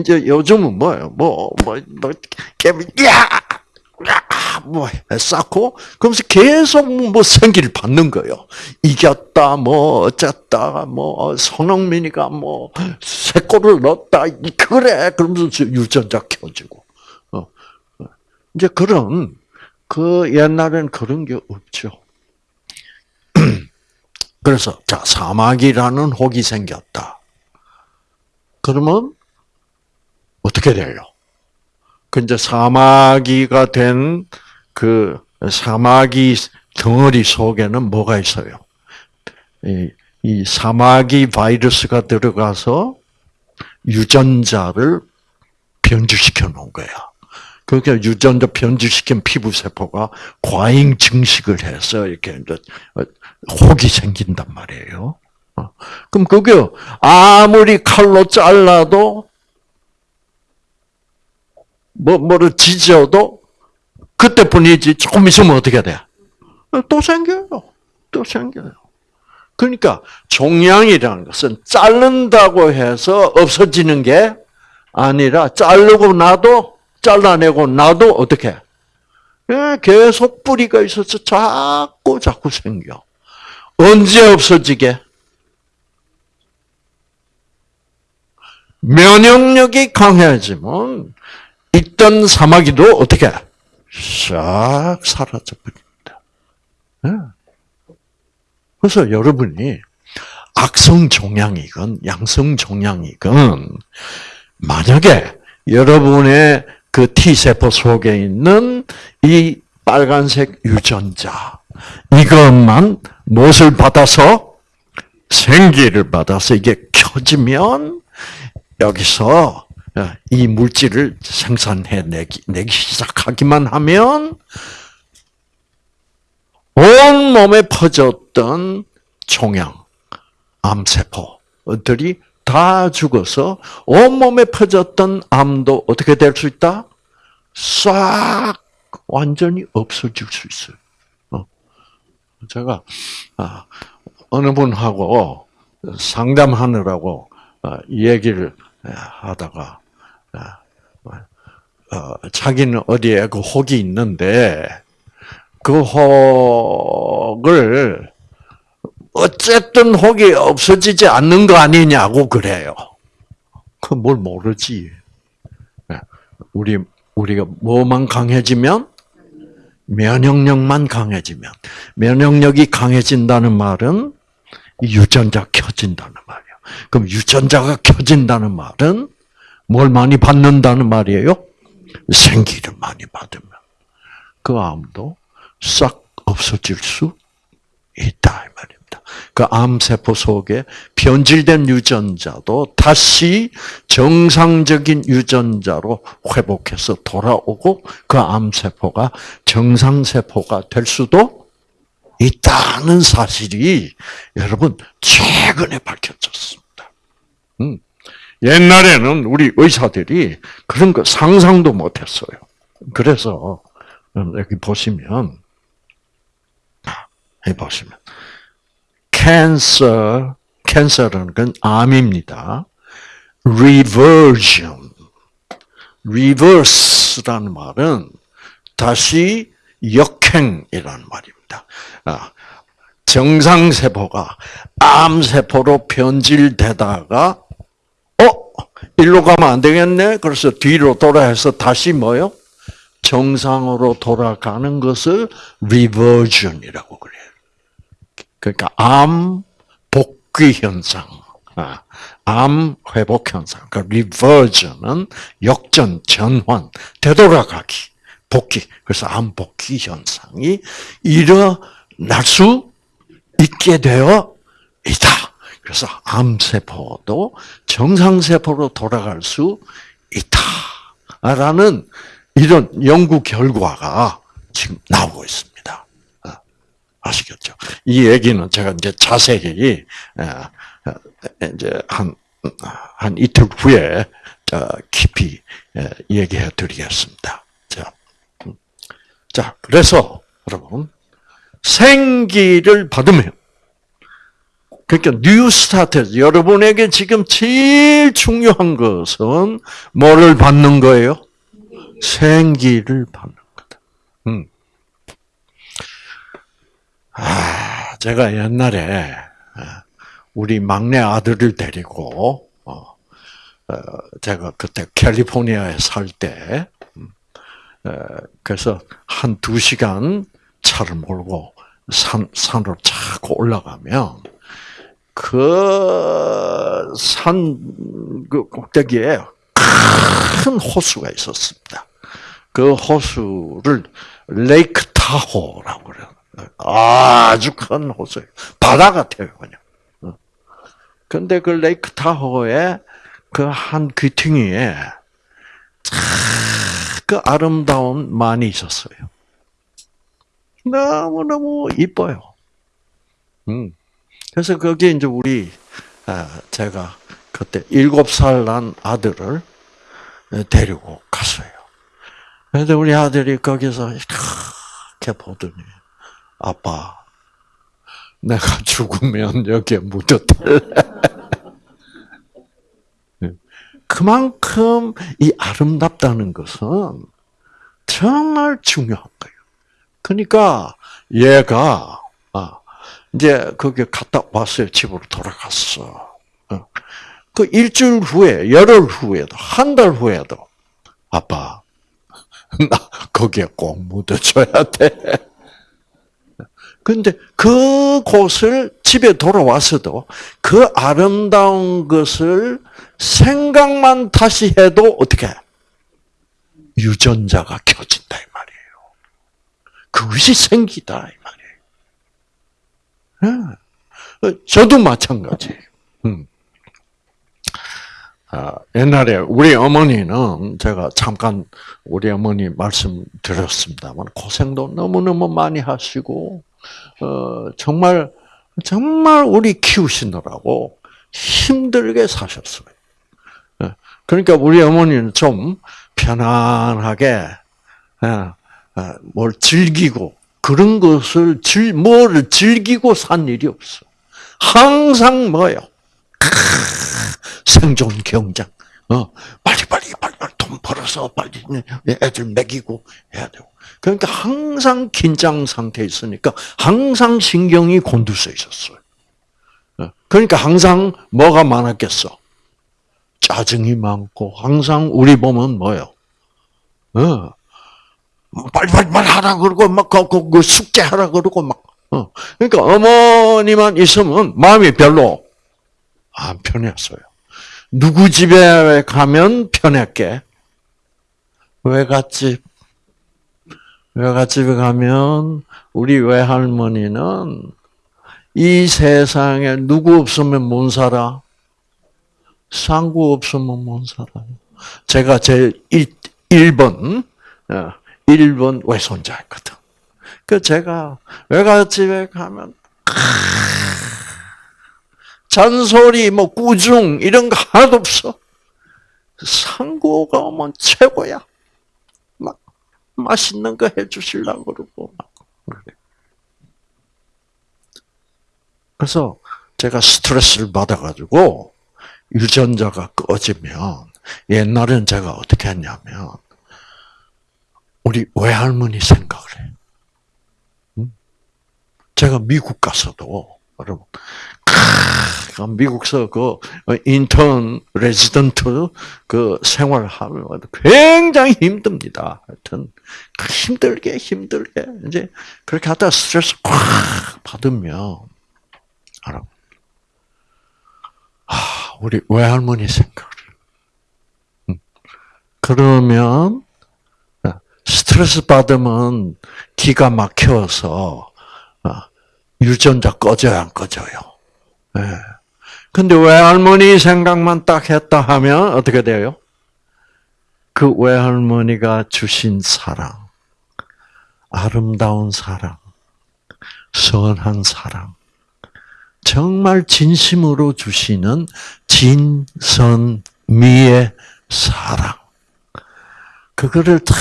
제 요즘은 뭐예요? 뭐, 뭐, 뭐, 야! 뭐, 쌓고, 그러면서 계속 뭐 생기를 받는 거예요. 이겼다, 뭐, 어쨌다, 뭐, 손흥민이가 뭐, 세 골을 넣었다, 그래. 그러면서 유전자 켜지고. 이제 그런 그 옛날엔 그런 게 없죠. 그래서 자 사막이라는 혹이 생겼다. 그러면 어떻게 돼요? 그 이제 사마귀가 된 그 사마귀 덩어리 속에는 뭐가 있어요? 이, 이 사마귀 바이러스가 들어가서 유전자를 변질시켜 놓은 거야. 그러니까 유전자 변질시킨 피부 세포가 과잉 증식을 해서 이렇게 이제 혹이 생긴단 말이에요. 어. 그럼 그게 아무리 칼로 잘라도 뭐 뭐를 지져도 그때뿐이지 조금 있으면 어떻게 돼? 또 생겨요. 또 생겨요. 그러니까 종양이라는 것은 자른다고 해서 없어지는 게 아니라 자르고 나도 잘라내고 나도 어떻게? 예, 계속 뿌리가 있어서 자꾸 자꾸 생겨. 언제 없어지게? 면역력이 강해지면 있던 사마귀도 어떻게 싹 사라져 버립니다. 네. 그래서 여러분이 악성 종양이건 양성 종양이건 만약에 여러분의 그 T세포 속에 있는 이 빨간색 유전자. 이것만 무엇을 받아서 생기를 받아서 이게 켜지면 여기서 이 물질을 생산해 내기, 내기 시작하기만 하면 온 몸에 퍼졌던 종양, 암세포들이 다 죽어서 온몸에 퍼졌던 암도 어떻게 될 수 있다? 싹 완전히 없어질 수 있어요. 어. 제가 아, 어느 분하고 상담하느라고 어, 얘기를 하다가 어, 자기는 어디에 그 혹이 있는데 그 혹을 어쨌든 혹이 없어지지 않는 거 아니냐고 그래요. 그 뭘 모르지. 우리 우리가 뭐만 강해지면 면역력만 강해지면 면역력이 강해진다는 말은 유전자 켜진다는 말이에요. 그럼 유전자가 켜진다는 말은 뭘 많이 받는다는 말이에요? 생기를 많이 받으면 그 암도 싹 없어질 수 있다 이 말이에요. 그 암세포 속에 변질된 유전자도 다시 정상적인 유전자로 회복해서 돌아오고 그 암세포가 정상세포가 될 수도 있다는 사실이 여러분 최근에 밝혀졌습니다. 음. 옛날에는 우리 의사들이 그런 거 상상도 못했어요. 그래서 여기 보시면 해 보시면 캔서, 캔서라는 건 암입니다. reversion, reverse라는 말은 다시 역행이라는 말입니다. 아, 정상세포가 암세포로 변질되다가, 어? 일로 가면 안 되겠네? 그래서 뒤로 돌아해서 다시 뭐요? 정상으로 돌아가는 것을 reversion이라고 그래요. 그러니까 암 복귀 현상, 아, 암 회복 현상. 그러니까 리버전은 역전, 전환, 되돌아가기, 복귀. 그래서 암 복귀 현상이 일어날 수 있게 되어 있다. 그래서 암세포도 정상세포로 돌아갈 수 있다. 라는 이런 연구 결과가 지금 나오고 있습니다. 아시겠죠? 이 얘기는 제가 이제 자세히 이제 한, 한 이틀 후에 깊이 얘기해 드리겠습니다. 자, 음. 자, 그래서 여러분 생기를 받으면 그러니까 new start 여러분에게 지금 제일 중요한 것은 뭐를 받는 거예요? 생기를 받는 거다. 음. 아, 제가 옛날에 아, 우리 막내 아들을 데리고 어, 어, 제가 그때 캘리포니아에 살 때, 음, 그래서 한 두 시간 차를 몰고 산 산으로 차고 올라가면 그 산그 그 꼭대기에 큰 호수가 있었습니다. 그 호수를 레이크 타호라고 그래요. 아주 큰 호수예요. 바다 같아요, 그냥. 근데 그 레이크 타호에 그한 귀퉁이에 그 아름다운 만이 있었어요. 너무너무 이뻐요. 음. 그래서 거기에 이제 우리, 아, 제가 그때 일곱 살 난 아들을 데리고 갔어요. 그런데 우리 아들이 거기서 이렇게 보더니, 아빠, 내가 죽으면 여기에 묻어달래. 그만큼 이 아름답다는 것은 정말 중요한 거예요. 그러니까 얘가 아, 이제 거기 갔다 왔어요. 집으로 돌아갔어. 어. 그 일주일 후에, 열흘 후에도, 한 달 후에도, 아빠, 나 거기에 꼭 묻어줘야 돼. 근데 그 곳을 집에 돌아와서도 그 아름다운 것을 생각만 다시 해도 어떻게 유전자가 켜진다 이 말이에요. 그것이 생기다 이 말이에요. 예. 저도 마찬가지예요. 음. 아, 옛날에 우리 어머니는 제가 잠깐 우리 어머니 말씀 드렸습니다만 고생도 너무너무 많이 하시고 어, 정말 정말 우리 키우시느라고 힘들게 사셨어요. 예. 그러니까 우리 어머니는 좀 편안하게 예, 예, 뭘 즐기고 그런 것을 즐, 뭘 즐기고 산 일이 없어. 항상 뭐요? 생존 경쟁. 어, 빨리 빨리 빨리 빨리 돈 벌어서 빨리 애들 먹이고 해야 되고. 그러니까 항상 긴장 상태에 있으니까 항상 신경이 곤두서 있었어요. 어, 그러니까 항상 뭐가 많았겠어? 짜증이 많고 항상 우리 보면 뭐요? 어, 빨리 빨리 빨리 하라 그러고 막그 그, 그 숙제 하라 그러고 막. 어. 그러니까 어머니만 있으면 마음이 별로 안 편했어요. 누구 집에 가면 편했게? 외갓집. 외갓집에 가면 우리 외할머니는 이 세상에 누구 없으면 못 살아? 상구 없으면 못 살아요. 제가 제 1, 번 1번 어, 외손자였거든. 그 제가 외갓집에 가면 잔소리, 뭐 꾸중 이런 거 하나도 없어. 상구가 오면 최고야. 막 맛있는 거 해주실라 그러고. 그래서 제가 스트레스를 받아가지고 유전자가 꺼지면 옛날엔 제가 어떻게 했냐면 우리 외할머니 생각을 해. 제가 미국 가서도 여러분 미국서 그 인턴 레지던트 그 생활하면 굉장히 힘듭니다. 하여튼 힘들게 힘들게 이제 그렇게 하다 스트레스 꽉 받으면 알아. 아, 우리 외할머니 생각을. 음. 그러면 스트레스 받으면 기가 막혀서 유전자 꺼져요, 안 꺼져요? 네. 근데 외할머니 생각만 딱 했다 하면 어떻게 돼요? 그 외할머니가 주신 사랑, 아름다운 사랑, 선한 사랑, 정말 진심으로 주시는 진선미의 사랑. 그거를 다,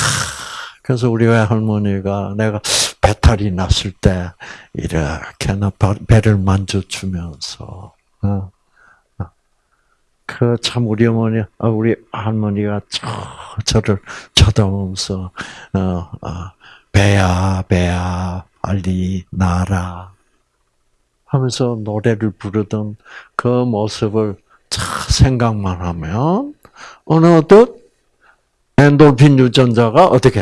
그래서 우리 외할머니가 내가 배탈이 났을 때 이렇게 나 배를 만져주면서 어, 어. 그참 우리 어머니, 어, 우리 할머니가 저, 를 쳐다보면서 배야 배야 빨리 나라 하면서 노래를 부르던 그 모습을 생각만 하면 어느덧 엔돌핀 유전자가 어떻게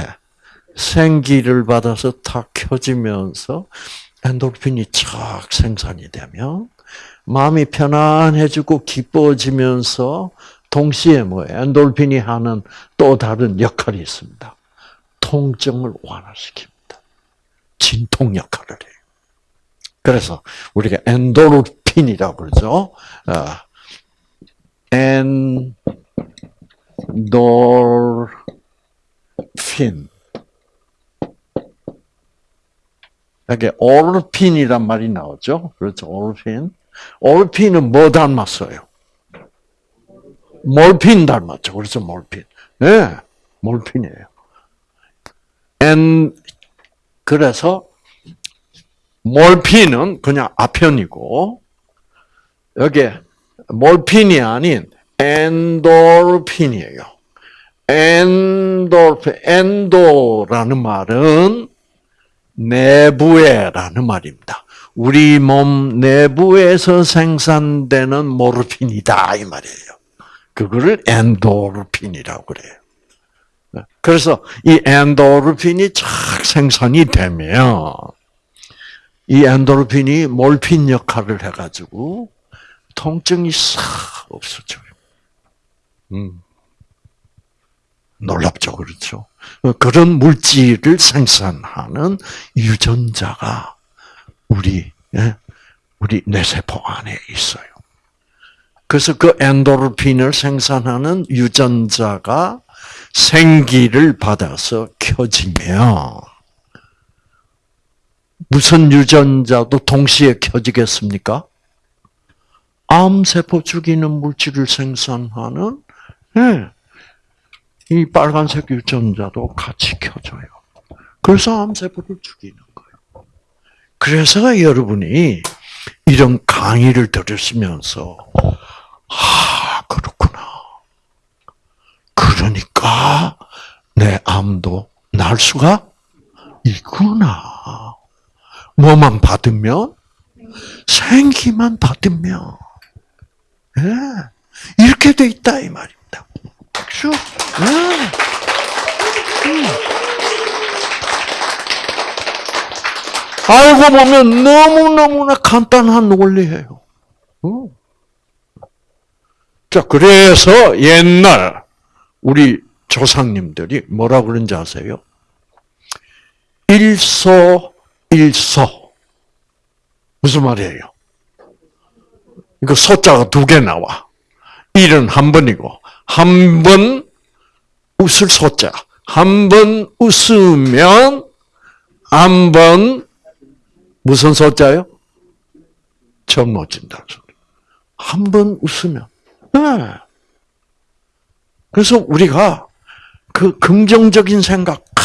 생기를 받아서 탁 켜지면서 엔돌핀이 쫙 생산이 되면 마음이 편안해지고 기뻐지면서 동시에 뭐 엔돌핀이 하는 또 다른 역할이 있습니다. 통증을 완화시킵니다. 진통 역할을 해요. 그래서 우리가 엔도르핀이라고 그러죠. 아, 엔돌핀 여기 오르핀이란 말이 나오죠. 그렇죠. 오르핀. 오르핀은 뭐 닮았어요? 몰핀 닮았죠. 그래서 몰핀. 예, 네, 몰핀이에요. 엔, 그래서, 몰핀은 그냥 아편이고, 여기, 몰핀이 아닌 엔도르핀이에요. 엔도르핀, 엔도라는 말은 내부에라는 말입니다. 우리 몸 내부에서 생산되는 모르핀이다 이 말이에요. 그거를 엔도르핀이라고 그래요. 그래서 이 엔도르핀이 착 생산이 되면 이 엔도르핀이 몰핀 역할을 해가지고 통증이 싹 없어져요. 음. 놀랍죠, 그렇죠? 그런 물질을 생산하는 유전자가 우리 예? 우리 뇌세포 안에 있어요. 그래서 그 엔도르핀을 생산하는 유전자가 생기를 받아서 켜지면 무슨 유전자도 동시에 켜지겠습니까? 암세포 죽이는 물질을 생산하는 네. 이 빨간색 유전자도 같이 켜져요. 그래서 암세포를 죽이는 거예요. 그래서 여러분이 이런 강의를 들으시면서 아 그렇구나. 그러니까 내 암도 날 수가 있구나. 뭐만 받으면 생기만 받으면 예, 이렇게 돼 있다 이 말입니다. 그렇죠? 예. 음. 알고 보면 너무너무나 간단한 원리예요. 음. 자, 그래서 옛날 우리 조상님들이 뭐라 그런지 아세요? 일소 일소 무슨 말이에요? 이거 소자가 두 개 나와. 일은 한 번이고 한 번 웃을 소자. 한 번 웃으면 한 번 무슨 소자요? 젊어진다. 한 번 웃으면. 네. 그래서 우리가 그 긍정적인 생각, 아,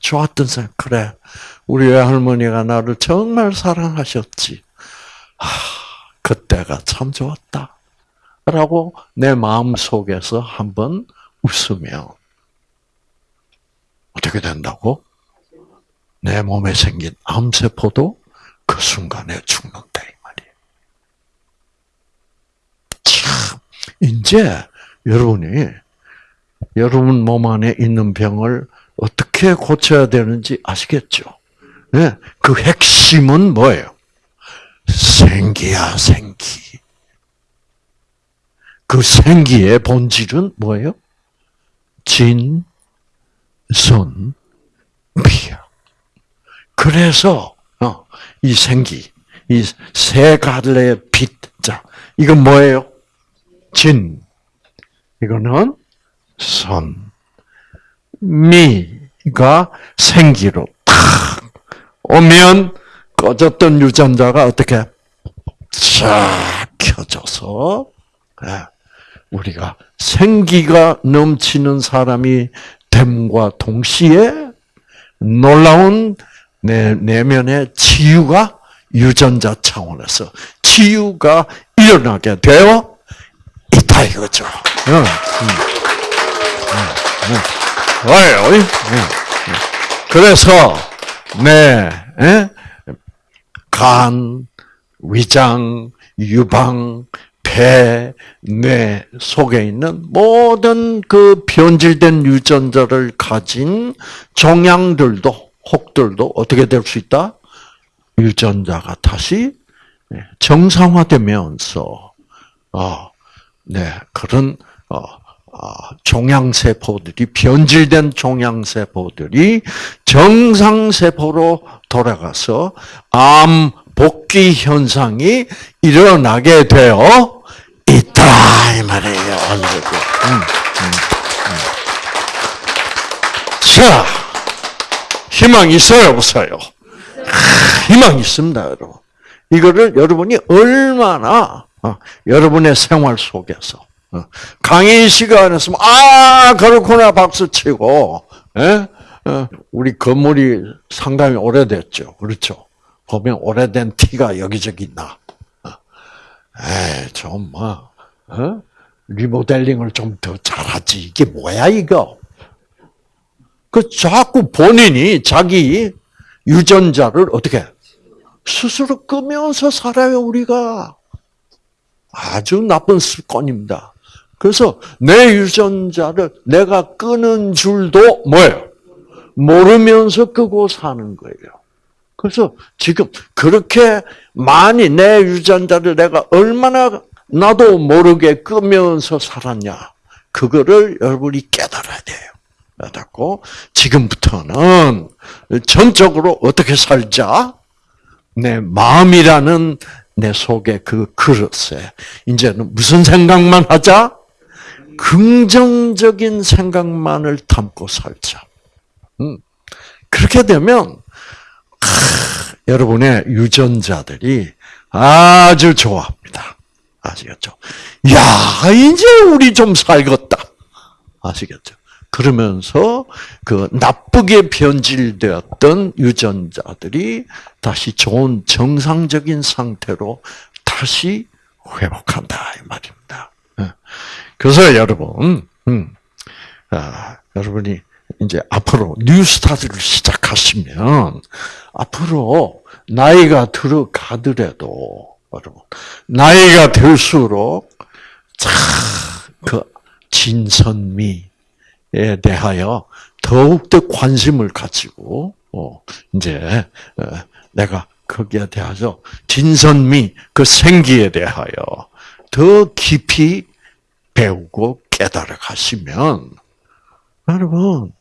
좋았던 생각, 그래. 우리 외할머니가 나를 정말 사랑하셨지. 아, 그때가 참 좋았다. 라고 내 마음 속에서 한번 웃으면 어떻게 된다고? 내 몸에 생긴 암세포도 그 순간에 죽는다 이 말이에요. 참 이제 여러분이 여러분 몸 안에 있는 병을 어떻게 고쳐야 되는지 아시겠죠? 네, 그 핵심은 뭐예요? 생기야 생기. 그 생기의 본질은 뭐예요? 진, 손, 비야. 그래서 어, 이 생기, 이 세 갈래의 빛, 자, 이건 뭐예요? 진. 이거는 손. 미가 생기로 탁 오면 꺼졌던 유전자가 어떻게 쫙 켜져서 예, 우리가 생기가 넘치는 사람이 됨과 동시에 놀라운 내 내면의 치유가 유전자 차원에서 치유가 일어나게 되어 있다 이거죠. 그래서 네, 간, 위장, 유방, 폐, 뇌 속에 있는 모든 그 변질된 유전자를 가진 종양들도 혹들도 어떻게 될 수 있다? 유전자가 다시 정상화되면서 어, 네 그런 어, 어, 종양세포들이 변질된 종양세포들이 정상세포로 돌아가서 암 복귀 현상이 일어나게 되어 있다 이 말이에요. 음, 음, 음. 자, 희망 있어요, 없어요? 희망 있습니다, 여러분. 이거를 여러분이 얼마나 어, 여러분의 생활 속에서 어, 강의 시간에서 아 그렇구나 박수 치고 예? 어, 우리 건물이 상당히 오래됐죠, 그렇죠? 보면 오래된 티가 여기저기 나. 에이, 좀 뭐, 어? 리모델링을 좀 더 잘하지. 이게 뭐야 이거? 그 자꾸 본인이 자기 유전자를 어떻게 스스로 끄면서 살아요, 우리가. 아주 나쁜 습관입니다. 그래서 내 유전자를 내가 끄는 줄도 뭐예요? 모르면서 끄고 사는 거예요. 그래서 지금 그렇게 많이 내 유전자를 내가 얼마나 나도 모르게 끄면서 살았냐. 그거를 여러분이 깨달아야 돼요. 깨닫고 지금부터는 전적으로 어떻게 살자? 내 마음이라는 내 속의 그 그릇에 이제는 무슨 생각만 하자? 긍정적인 생각만을 담고 살자. 음. 그렇게 되면 하, 여러분의 유전자들이 아주 좋아합니다. 아시겠죠? 야, 이제 우리 좀 살겠다. 아시겠죠? 그러면서 그 나쁘게 변질되었던 유전자들이 다시 좋은 정상적인 상태로 다시 회복한다 이 말입니다. 예. 그래서 여러분, 음, 아, 여러분이 이제 앞으로 뉴스타트를 시작하시면 앞으로 나이가 들어가더라도 여러분 나이가 들수록 참그 진선미에 대하여 더욱더 관심을 가지고 어, 이제 어, 내가 거기에 대해서 진선미 그 생기에 대하여 더 깊이 배우고 깨달아 가시면 여러분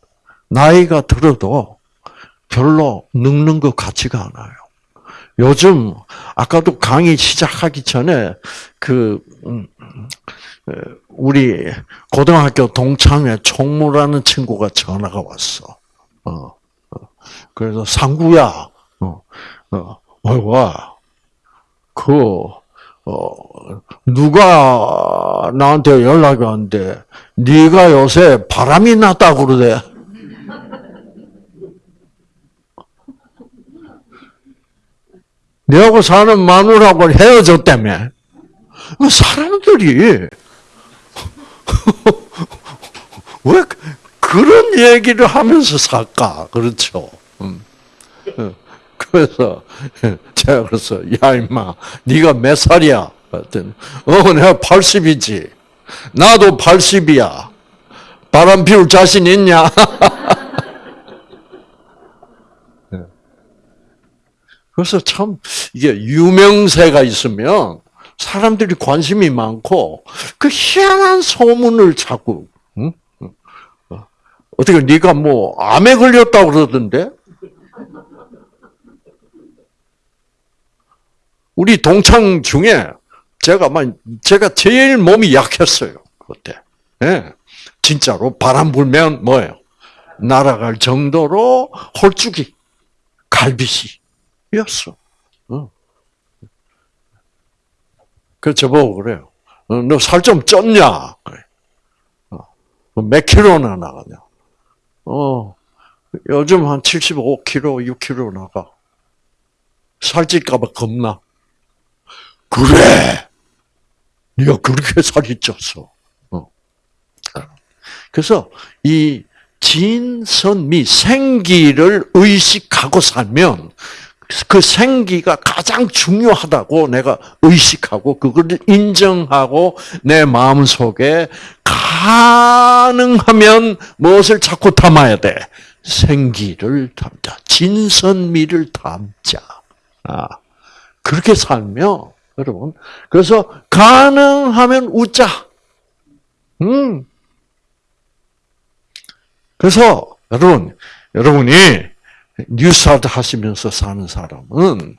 나이가 들어도 별로 늙는 것 같지가 않아요. 요즘 아까도 강의 시작하기 전에 그 음, 어, 우리 고등학교 동창회 총무라는 친구가 전화가 왔어. 어, 어. 그래서 상구야, 어, 어, 와, 그 어, 누가 나한테 연락이 왔는데 네가 요새 바람이 났다 그러대. 내하고 사는 마누라하고 헤어졌다며. 사람들이 왜 그런 얘기를 하면서 살까? 그렇죠. 음. 그래서 제가 그래서 야 임마 네가 몇 살이야? 그랬더니 어 내가 80이지. 나도 80이야. 바람 피울 자신 있냐? 그래서 참 이게 유명세가 있으면 사람들이 관심이 많고 그 희한한 소문을 자꾸 응? 어. 어떻게 네가 뭐 암에 걸렸다 그러던데? 우리 동창 중에 제가 막 제가 제일 몸이 약했어요 그때. 예. 진짜로 바람 불면 뭐예요? 날아갈 정도로 홀쭉이 갈비씨 였어. 어. 그 저보고 그래요. 어, 너살 좀 쪘냐? 어. 몇 킬로나 나가냐? 어, 요즘 한 75kg, 6kg 나가. 살찔까봐 겁나. 그래! 네가 그렇게 살이 쪘어. 어. 그래서 이 진선미, 생기를 의식하고 살면 그 생기가 가장 중요하다고 내가 의식하고 그걸 인정하고 내 마음 속에 가능하면 무엇을 자꾸 담아야 돼? 생기를 담자. 진선미를 담자. 아, 그렇게 살면, 여러분. 그래서 가능하면 웃자. 음. 그래서, 여러분, 여러분이 뉴스타트 하시면서 사는 사람은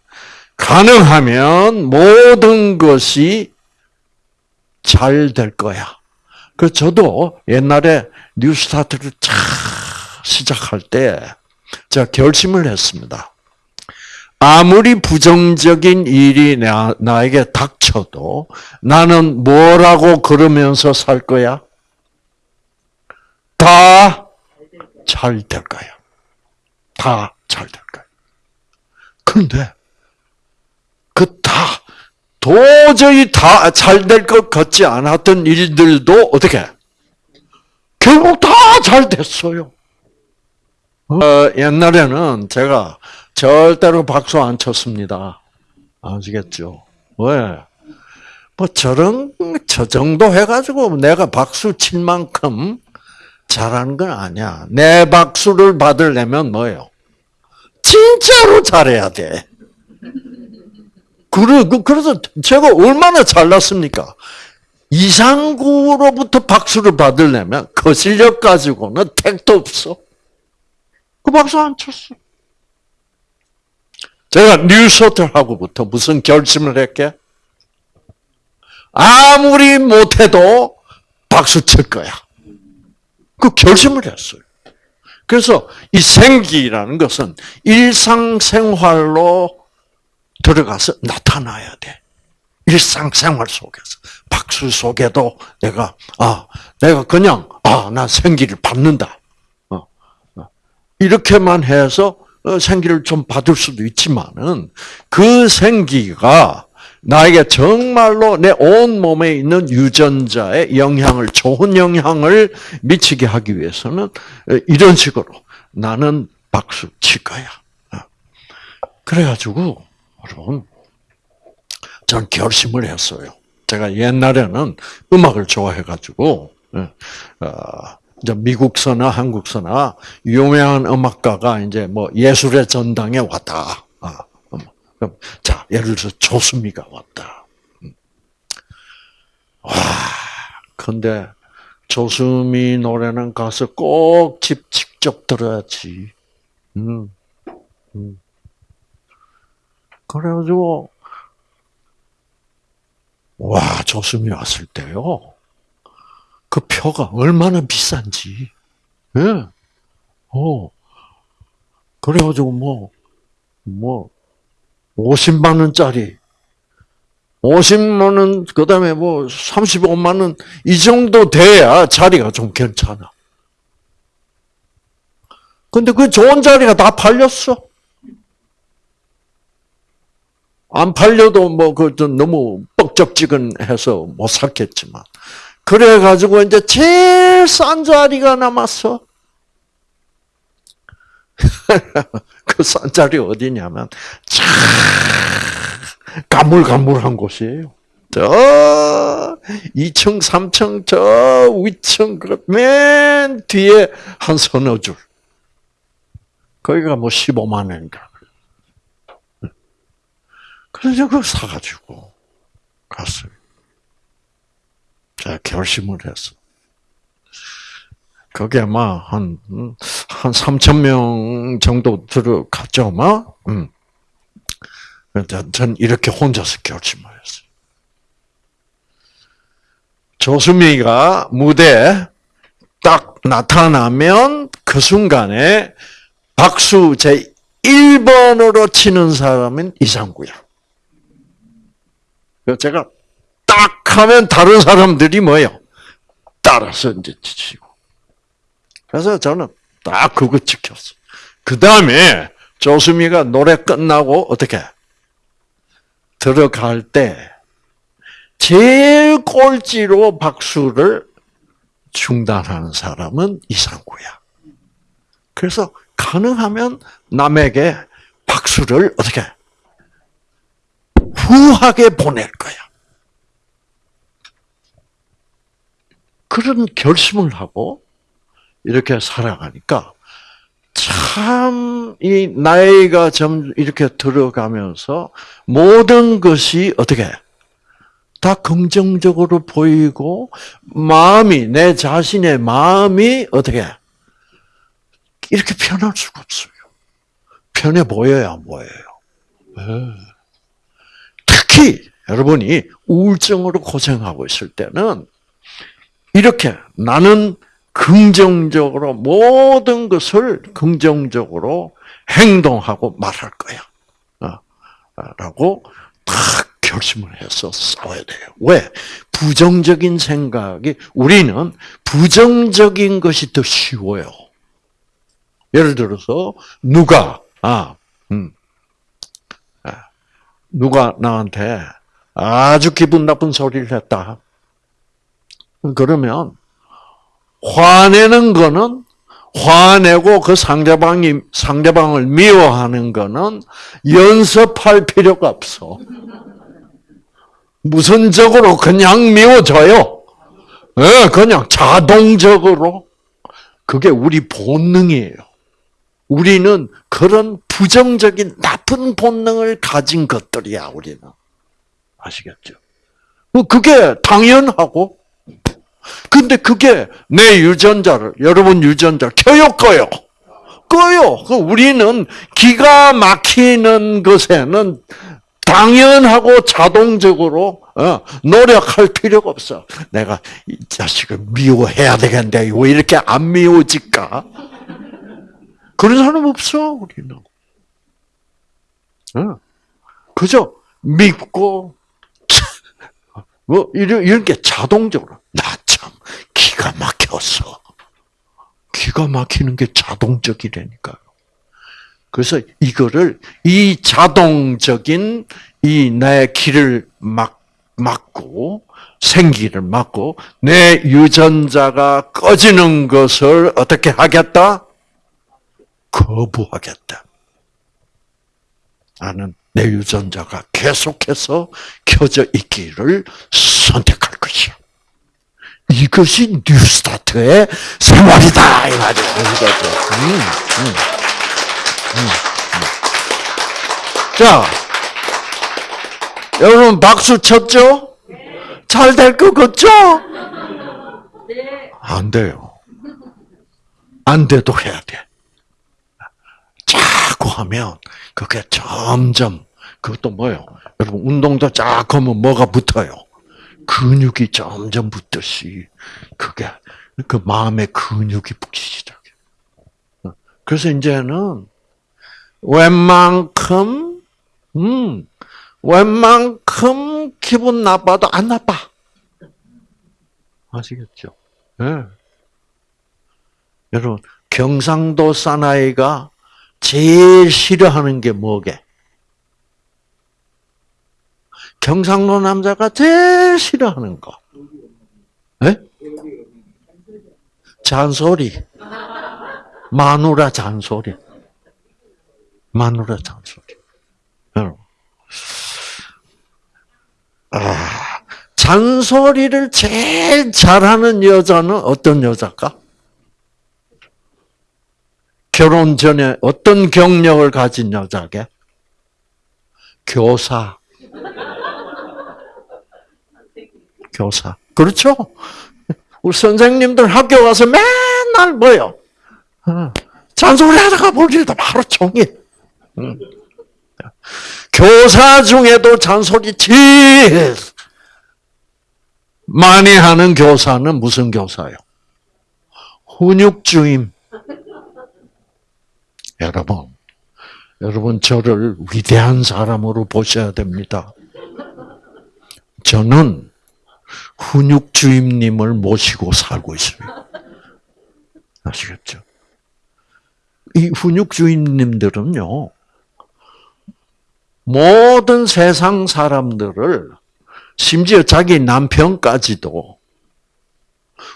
가능하면 모든 것이 잘 될 거야. 그 저도 옛날에 뉴스타트를 쫙 시작할 때 제가 결심을 했습니다. 아무리 부정적인 일이 나, 나에게 닥쳐도 나는 뭐라고 그러면서 살 거야? 다 잘 될 거야. 다 잘 될 거예요. 그런데 그 다 도저히 다 잘 될 것 같지 않았던 일들도 어떻게 결국 다 잘 됐어요. 어, 옛날에는 제가 절대로 박수 안 쳤습니다. 아시겠죠? 왜? 뭐 저런 저 정도 해가지고 내가 박수 칠 만큼 잘하는 건 아니야. 내 박수를 받으려면 뭐예요? 진짜로 잘해야 돼. 그, 그래서 제가 얼마나 잘났습니까? 이상구로부터 박수를 받으려면 그 실력 가지고는 택도 없어. 그 박수 안 쳤어. 제가 뉴스호텔하고부터 무슨 결심을 했게? 아무리 못해도 박수 칠 거야. 그 결심을 했어요. 그래서 이 생기라는 것은 일상생활로 들어가서 나타나야 돼. 일상생활 속에서. 박수 속에도 내가, 아, 내가 그냥, 아, 나 생기를 받는다. 어, 어. 이렇게만 해서 어, 생기를 좀 받을 수도 있지만은 그 생기가 나에게 정말로 내 온 몸에 있는 유전자의 영향을 좋은 영향을 미치게 하기 위해서는 이런 식으로 나는 박수 칠 거야. 그래가지고 여러분 전 결심을 했어요. 제가 옛날에는 음악을 좋아해가지고 어, 이제 미국서나 한국서나 유명한 음악가가 이제 뭐 예술의 전당에 왔다. 아, 음. 자, 예를 들어서 조수미가 왔다. 음. 와, 근데 조수미 노래는 가서 꼭 집 직접 들어야지. 음, 음. 그래가지고 와 조수미 왔을 때요. 그 표가 얼마나 비싼지. 예. 네. 어. 그래가지고 뭐, 뭐, 50만 원짜리, 50만 원, 그 다음에 뭐, 35만 원, 이 정도 돼야 자리가 좀 괜찮아. 근데 그 좋은 자리가 다 팔렸어. 안 팔려도 뭐, 그, 너무 뻑적지근해서 못 샀겠지만. 그래가지고 이제 제일 싼 자리가 남았어. 그싼 자리 어디냐면, 참, 가물가물한 곳이에요. 저, 2층, 3층, 저 위층, 그맨 뒤에 한 서너 줄. 거기가 뭐 15만 원인가. 그래서 그걸 사가지고 갔어요. 제가 결심을 했어. 그게 막, 한, 한 3천 명 정도 들어갔죠, 막. 음. 전 이렇게 혼자서 결심을 했어요. 조수미가 무대에 딱 나타나면 그 순간에 박수 제 1번으로 치는 사람은 이상구야. 제가 딱 하면 다른 사람들이 뭐예요? 따라서 이제 지치고. 그래서 저는 딱 그거 지켰어. 그 다음에 조수미가 노래 끝나고 어떻게 들어갈 때 제일 꼴찌로 박수를 중단하는 사람은 이상구야. 그래서 가능하면 남에게 박수를 어떻게 후하게 보낼 거야. 그런 결심을 하고 이렇게 살아가니까 참 이 나이가 좀 이렇게 들어가면서 모든 것이 어떻게 다 긍정적으로 보이고 마음이 내 자신의 마음이 어떻게 이렇게 편할 수가 없어요. 편해 보여야 보여요. 네. 특히 여러분이 우울증으로 고생하고 있을 때는 이렇게 나는 긍정적으로 모든 것을 긍정적으로 행동하고 말할 거야. 어, 라고 딱 결심을 해서 싸워야 돼요. 왜? 부정적인 생각이, 우리는 부정적인 것이 더 쉬워요. 예를 들어서, 누가, 아, 음, 아, 누가 나한테 아주 기분 나쁜 소리를 했다. 그러면 화내는 거는 화내고 그 상대방이 상대방을 미워하는 거는 연습할 필요가 없어. 무선적으로 그냥 미워져요. 예, 그냥 자동적으로. 그게 우리 본능이에요. 우리는 그런 부정적인 나쁜 본능을 가진 것들이야, 우리는. 아시겠죠? 뭐 그게 당연하고, 근데 그게 내 유전자를, 여러분 유전자 켜요, 꺼요? 꺼요. 그 우리는 기가 막히는 것에는 당연하고 자동적으로 어, 노력할 필요가 없어. 내가 이 자식을 미워해야 되겠는데 왜 이렇게 안 미워질까? 그런 사람 없어 우리는. 어. 그저 믿고 뭐 이런 이런 게 자동적으로 나참 기가 막혔어. 기가 막히는 게 자동적이라니까요. 그래서 이거를 이 자동적인 이 내 길을 막 막고 생기를 막고 내 유전자가 꺼지는 것을 어떻게 하겠다? 거부하겠다. 나는 내 유전자가 계속해서 켜져 있기를 선택할 것이야. 이것이 뉴스타트의 생활이다 이 말이야. 음, 음, 음, 자, 여러분 박수 쳤죠? 잘 될 것 같죠? 안 돼요. 안 돼도 해야 돼. 자꾸 하면 그게 점점 그것도 뭐요? 여러분 운동도 쫙 하면 뭐가 붙어요? 근육이 점점 붙듯이 그게 그 마음의 근육이 붙기 시작해. 그래서 이제는 웬만큼 음 웬만큼 기분 나빠도 안 나빠. 아시겠죠? 예. 네. 여러분 경상도 사나이가 제일 싫어하는 게 뭐게? 경상도 남자가 제일 싫어하는 거. 네? 잔소리. 마누라 잔소리. 마누라 잔소리. 아, 잔소리를 제일 잘하는 여자는 어떤 여자일까? 결혼 전에 어떤 경력을 가진 여자게? 교사. 교사. 그렇죠? 우리 선생님들 학교 가서 맨날 뭐요? 어, 잔소리 하다가 보니까 바로 종일. 교사 중에도 잔소리 제일 많이 하는 교사는 무슨 교사요? 훈육주임. 여러분, 여러분 저를 위대한 사람으로 보셔야 됩니다. 저는 훈육 주임님을 모시고 살고 있습니다. 아시겠죠? 이 훈육 주임님들은요, 모든 세상 사람들을, 심지어 자기 남편까지도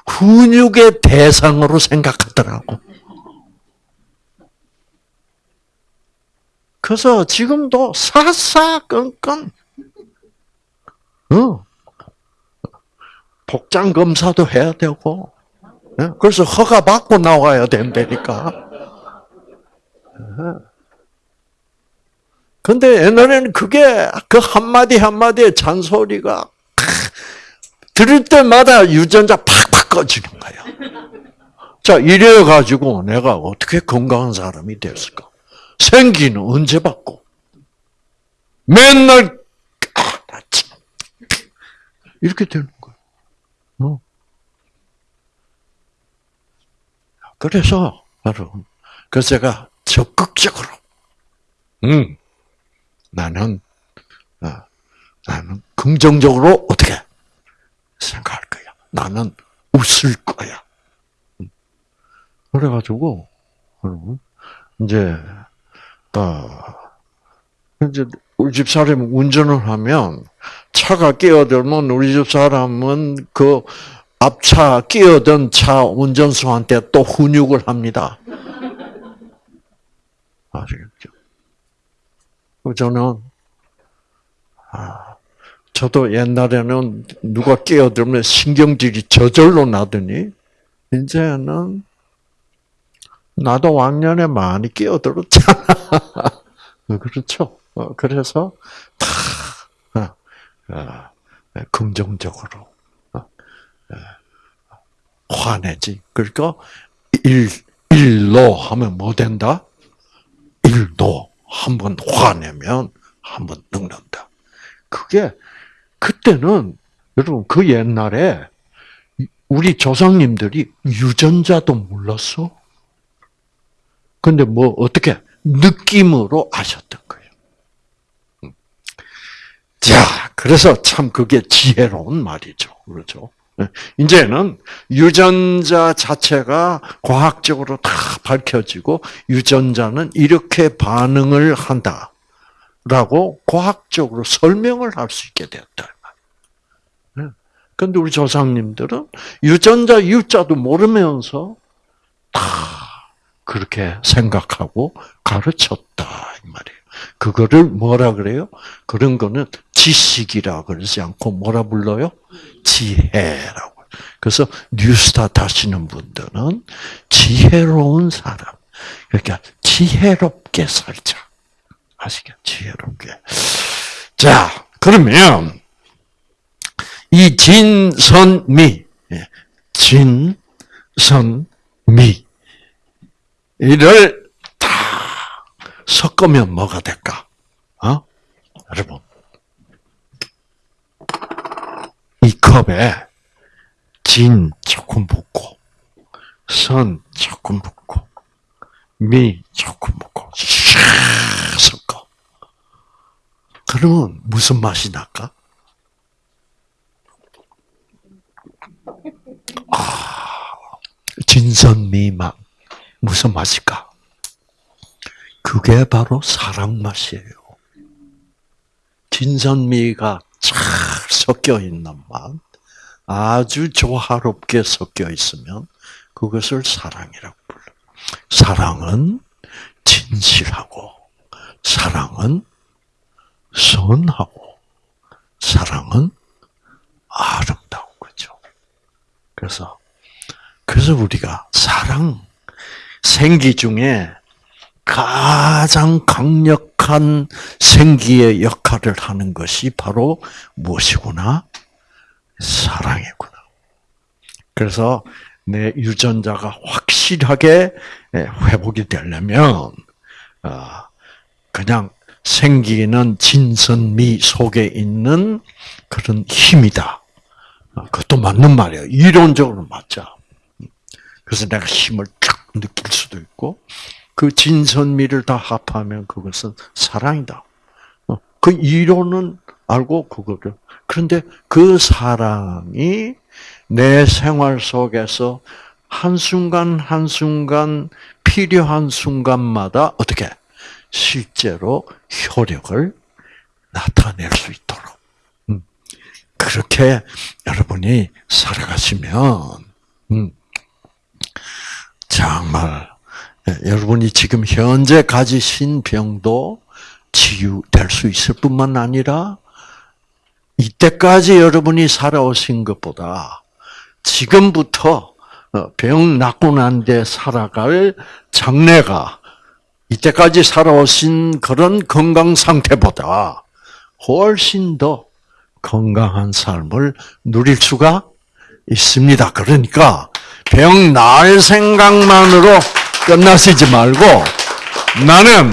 훈육의 대상으로 생각하더라고. 그래서 지금도 사사건건, 어, 복장 검사도 해야 되고, 예? 그래서 허가 받고 나와야 된다니까. 근데 옛날에는 그게 그 한마디 한마디의 잔소리가 들을 때마다 유전자 팍팍 꺼지는 거야. 자, 이래 가지고 내가 어떻게 건강한 사람이 됐을까? 생기는 언제 받고? 맨날 아. 이렇게 되는 거야. 어. 그래서 여러분, 그래서 제가 적극적으로, 음, 나는 어, 나는 긍정적으로 어떻게 생각할 거야. 나는 웃을 거야. 음. 그래가지고 여러분 이제 어, 이제 우리 집 사람이 운전을 하면 차가 끼어들면 우리 집 사람은 그 앞차 끼어든 차 운전수한테 또 훈육을 합니다. 아시겠죠? 저는 아, 저도 옛날에는 누가 끼어들면 신경질이 저절로 나더니 이제는 나도 왕년에 많이 끼어들었잖아. 그렇죠. 어, 그래서 다 어, 어, 긍정적으로 화내지. 그러니까 일 일로 하면 뭐 된다? 일도 한 번 화내면 한 번 늙는다. 그게 그때는 여러분 그 옛날에 우리 조상님들이 유전자도 몰랐어. 근데 뭐 어떻게 느낌으로 아셨던 거예요. 음. 자, 그래서 참 그게 지혜로운 말이죠. 그렇죠? 네. 이제는 유전자 자체가 과학적으로 다 밝혀지고 유전자는 이렇게 반응을 한다라고 과학적으로 설명을 할 수 있게 되었다. 그런데 우리 조상님들은 유전자 유자도 모르면서 다 그렇게 생각하고 가르쳤다 이 말이에요. 그거를 뭐라 그래요? 그런 거는 지식이라 그러지 않고 뭐라 불러요? 지혜라고. 그래서 뉴스타트 하시는 분들은 지혜로운 사람. 그러니까 지혜롭게 살자. 아시겠죠? 지혜롭게. 자, 그러면 이 진선미, 예, 진선미 이를 다 섞으면 뭐가 될까? 어? 여러분 이 컵에 진 조금 붓고 선 조금 붓고 미 조금 붓고 샥 섞어. 그러면 무슨 맛이 날까? 아, 진선미맛. 무슨 맛일까? 그게 바로 사랑 맛이에요. 진선미가 잘 섞여 있는 맛, 아주 조화롭게 섞여 있으면 그것을 사랑이라고 불러. 사랑은 진실하고, 사랑은 선하고, 사랑은 아름다운 거죠. 그래서, 그래서 우리가 사랑, 생기 중에 가장 강력한 생기의 역할을 하는 것이 바로 무엇이구나? 사랑이구나. 그래서 내 유전자가 확실하게 회복이 되려면 어, 그냥 생기는 진선미 속에 있는 그런 힘이다. 어, 그것도 맞는 말이에요. 이론적으로 맞죠. 그래서 내가 힘을 쫙 느낄 수도 있고 그 진선미를 다 합하면 그것은 사랑이다. 어, 그 이론은 알고 그거를 그런데 그 사랑이 내 생활 속에서 한순간 한순간 필요한 순간마다 어떻게 실제로 효력을 나타낼 수 있도록 음, 그렇게 여러분이 살아가시면 음, 정말 예, 여러분이 지금 현재 가지신 병도 치유될 수 있을 뿐만 아니라 이때까지 여러분이 살아오신 것보다 지금부터 어, 병 낫고 난 뒤에 살아갈 장래가 이때까지 살아오신 그런 건강 상태보다 훨씬 더 건강한 삶을 누릴 수가 있습니다. 그러니까 병 나을 생각만으로 끝나시지 말고 나는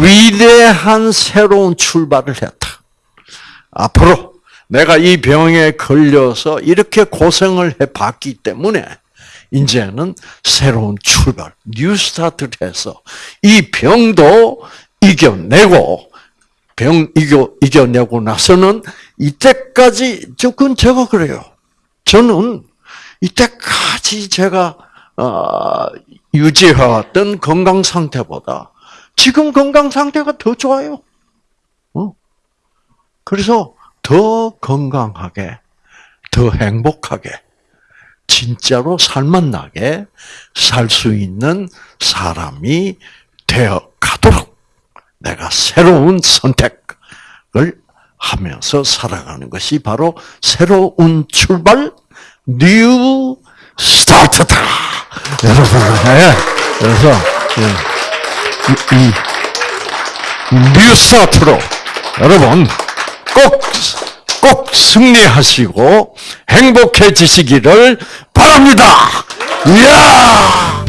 위대한 새로운 출발을 했다. 앞으로 내가 이 병에 걸려서 이렇게 고생을 해봤기 때문에 이제는 새로운 출발, new start를 해서 이 병도 이겨내고 병 이겨 이겨내고 나서는 이때까지 조금 제가 그래요. 저는 이때까지 제가 어, 유지해왔던 건강 상태보다 지금 건강 상태가 더 좋아요. 어? 그래서 더 건강하게, 더 행복하게 진짜로 살맛 나게 살 수 있는 사람이 되어 가도록 내가 새로운 선택을 하면서 살아가는 것이 바로 새로운 출발, new start다. 여러분, 예. 그래서 예. 이, 이, new start로 여러분 꼭, 꼭 승리하시고 행복해지시기를 바랍니다. 이야!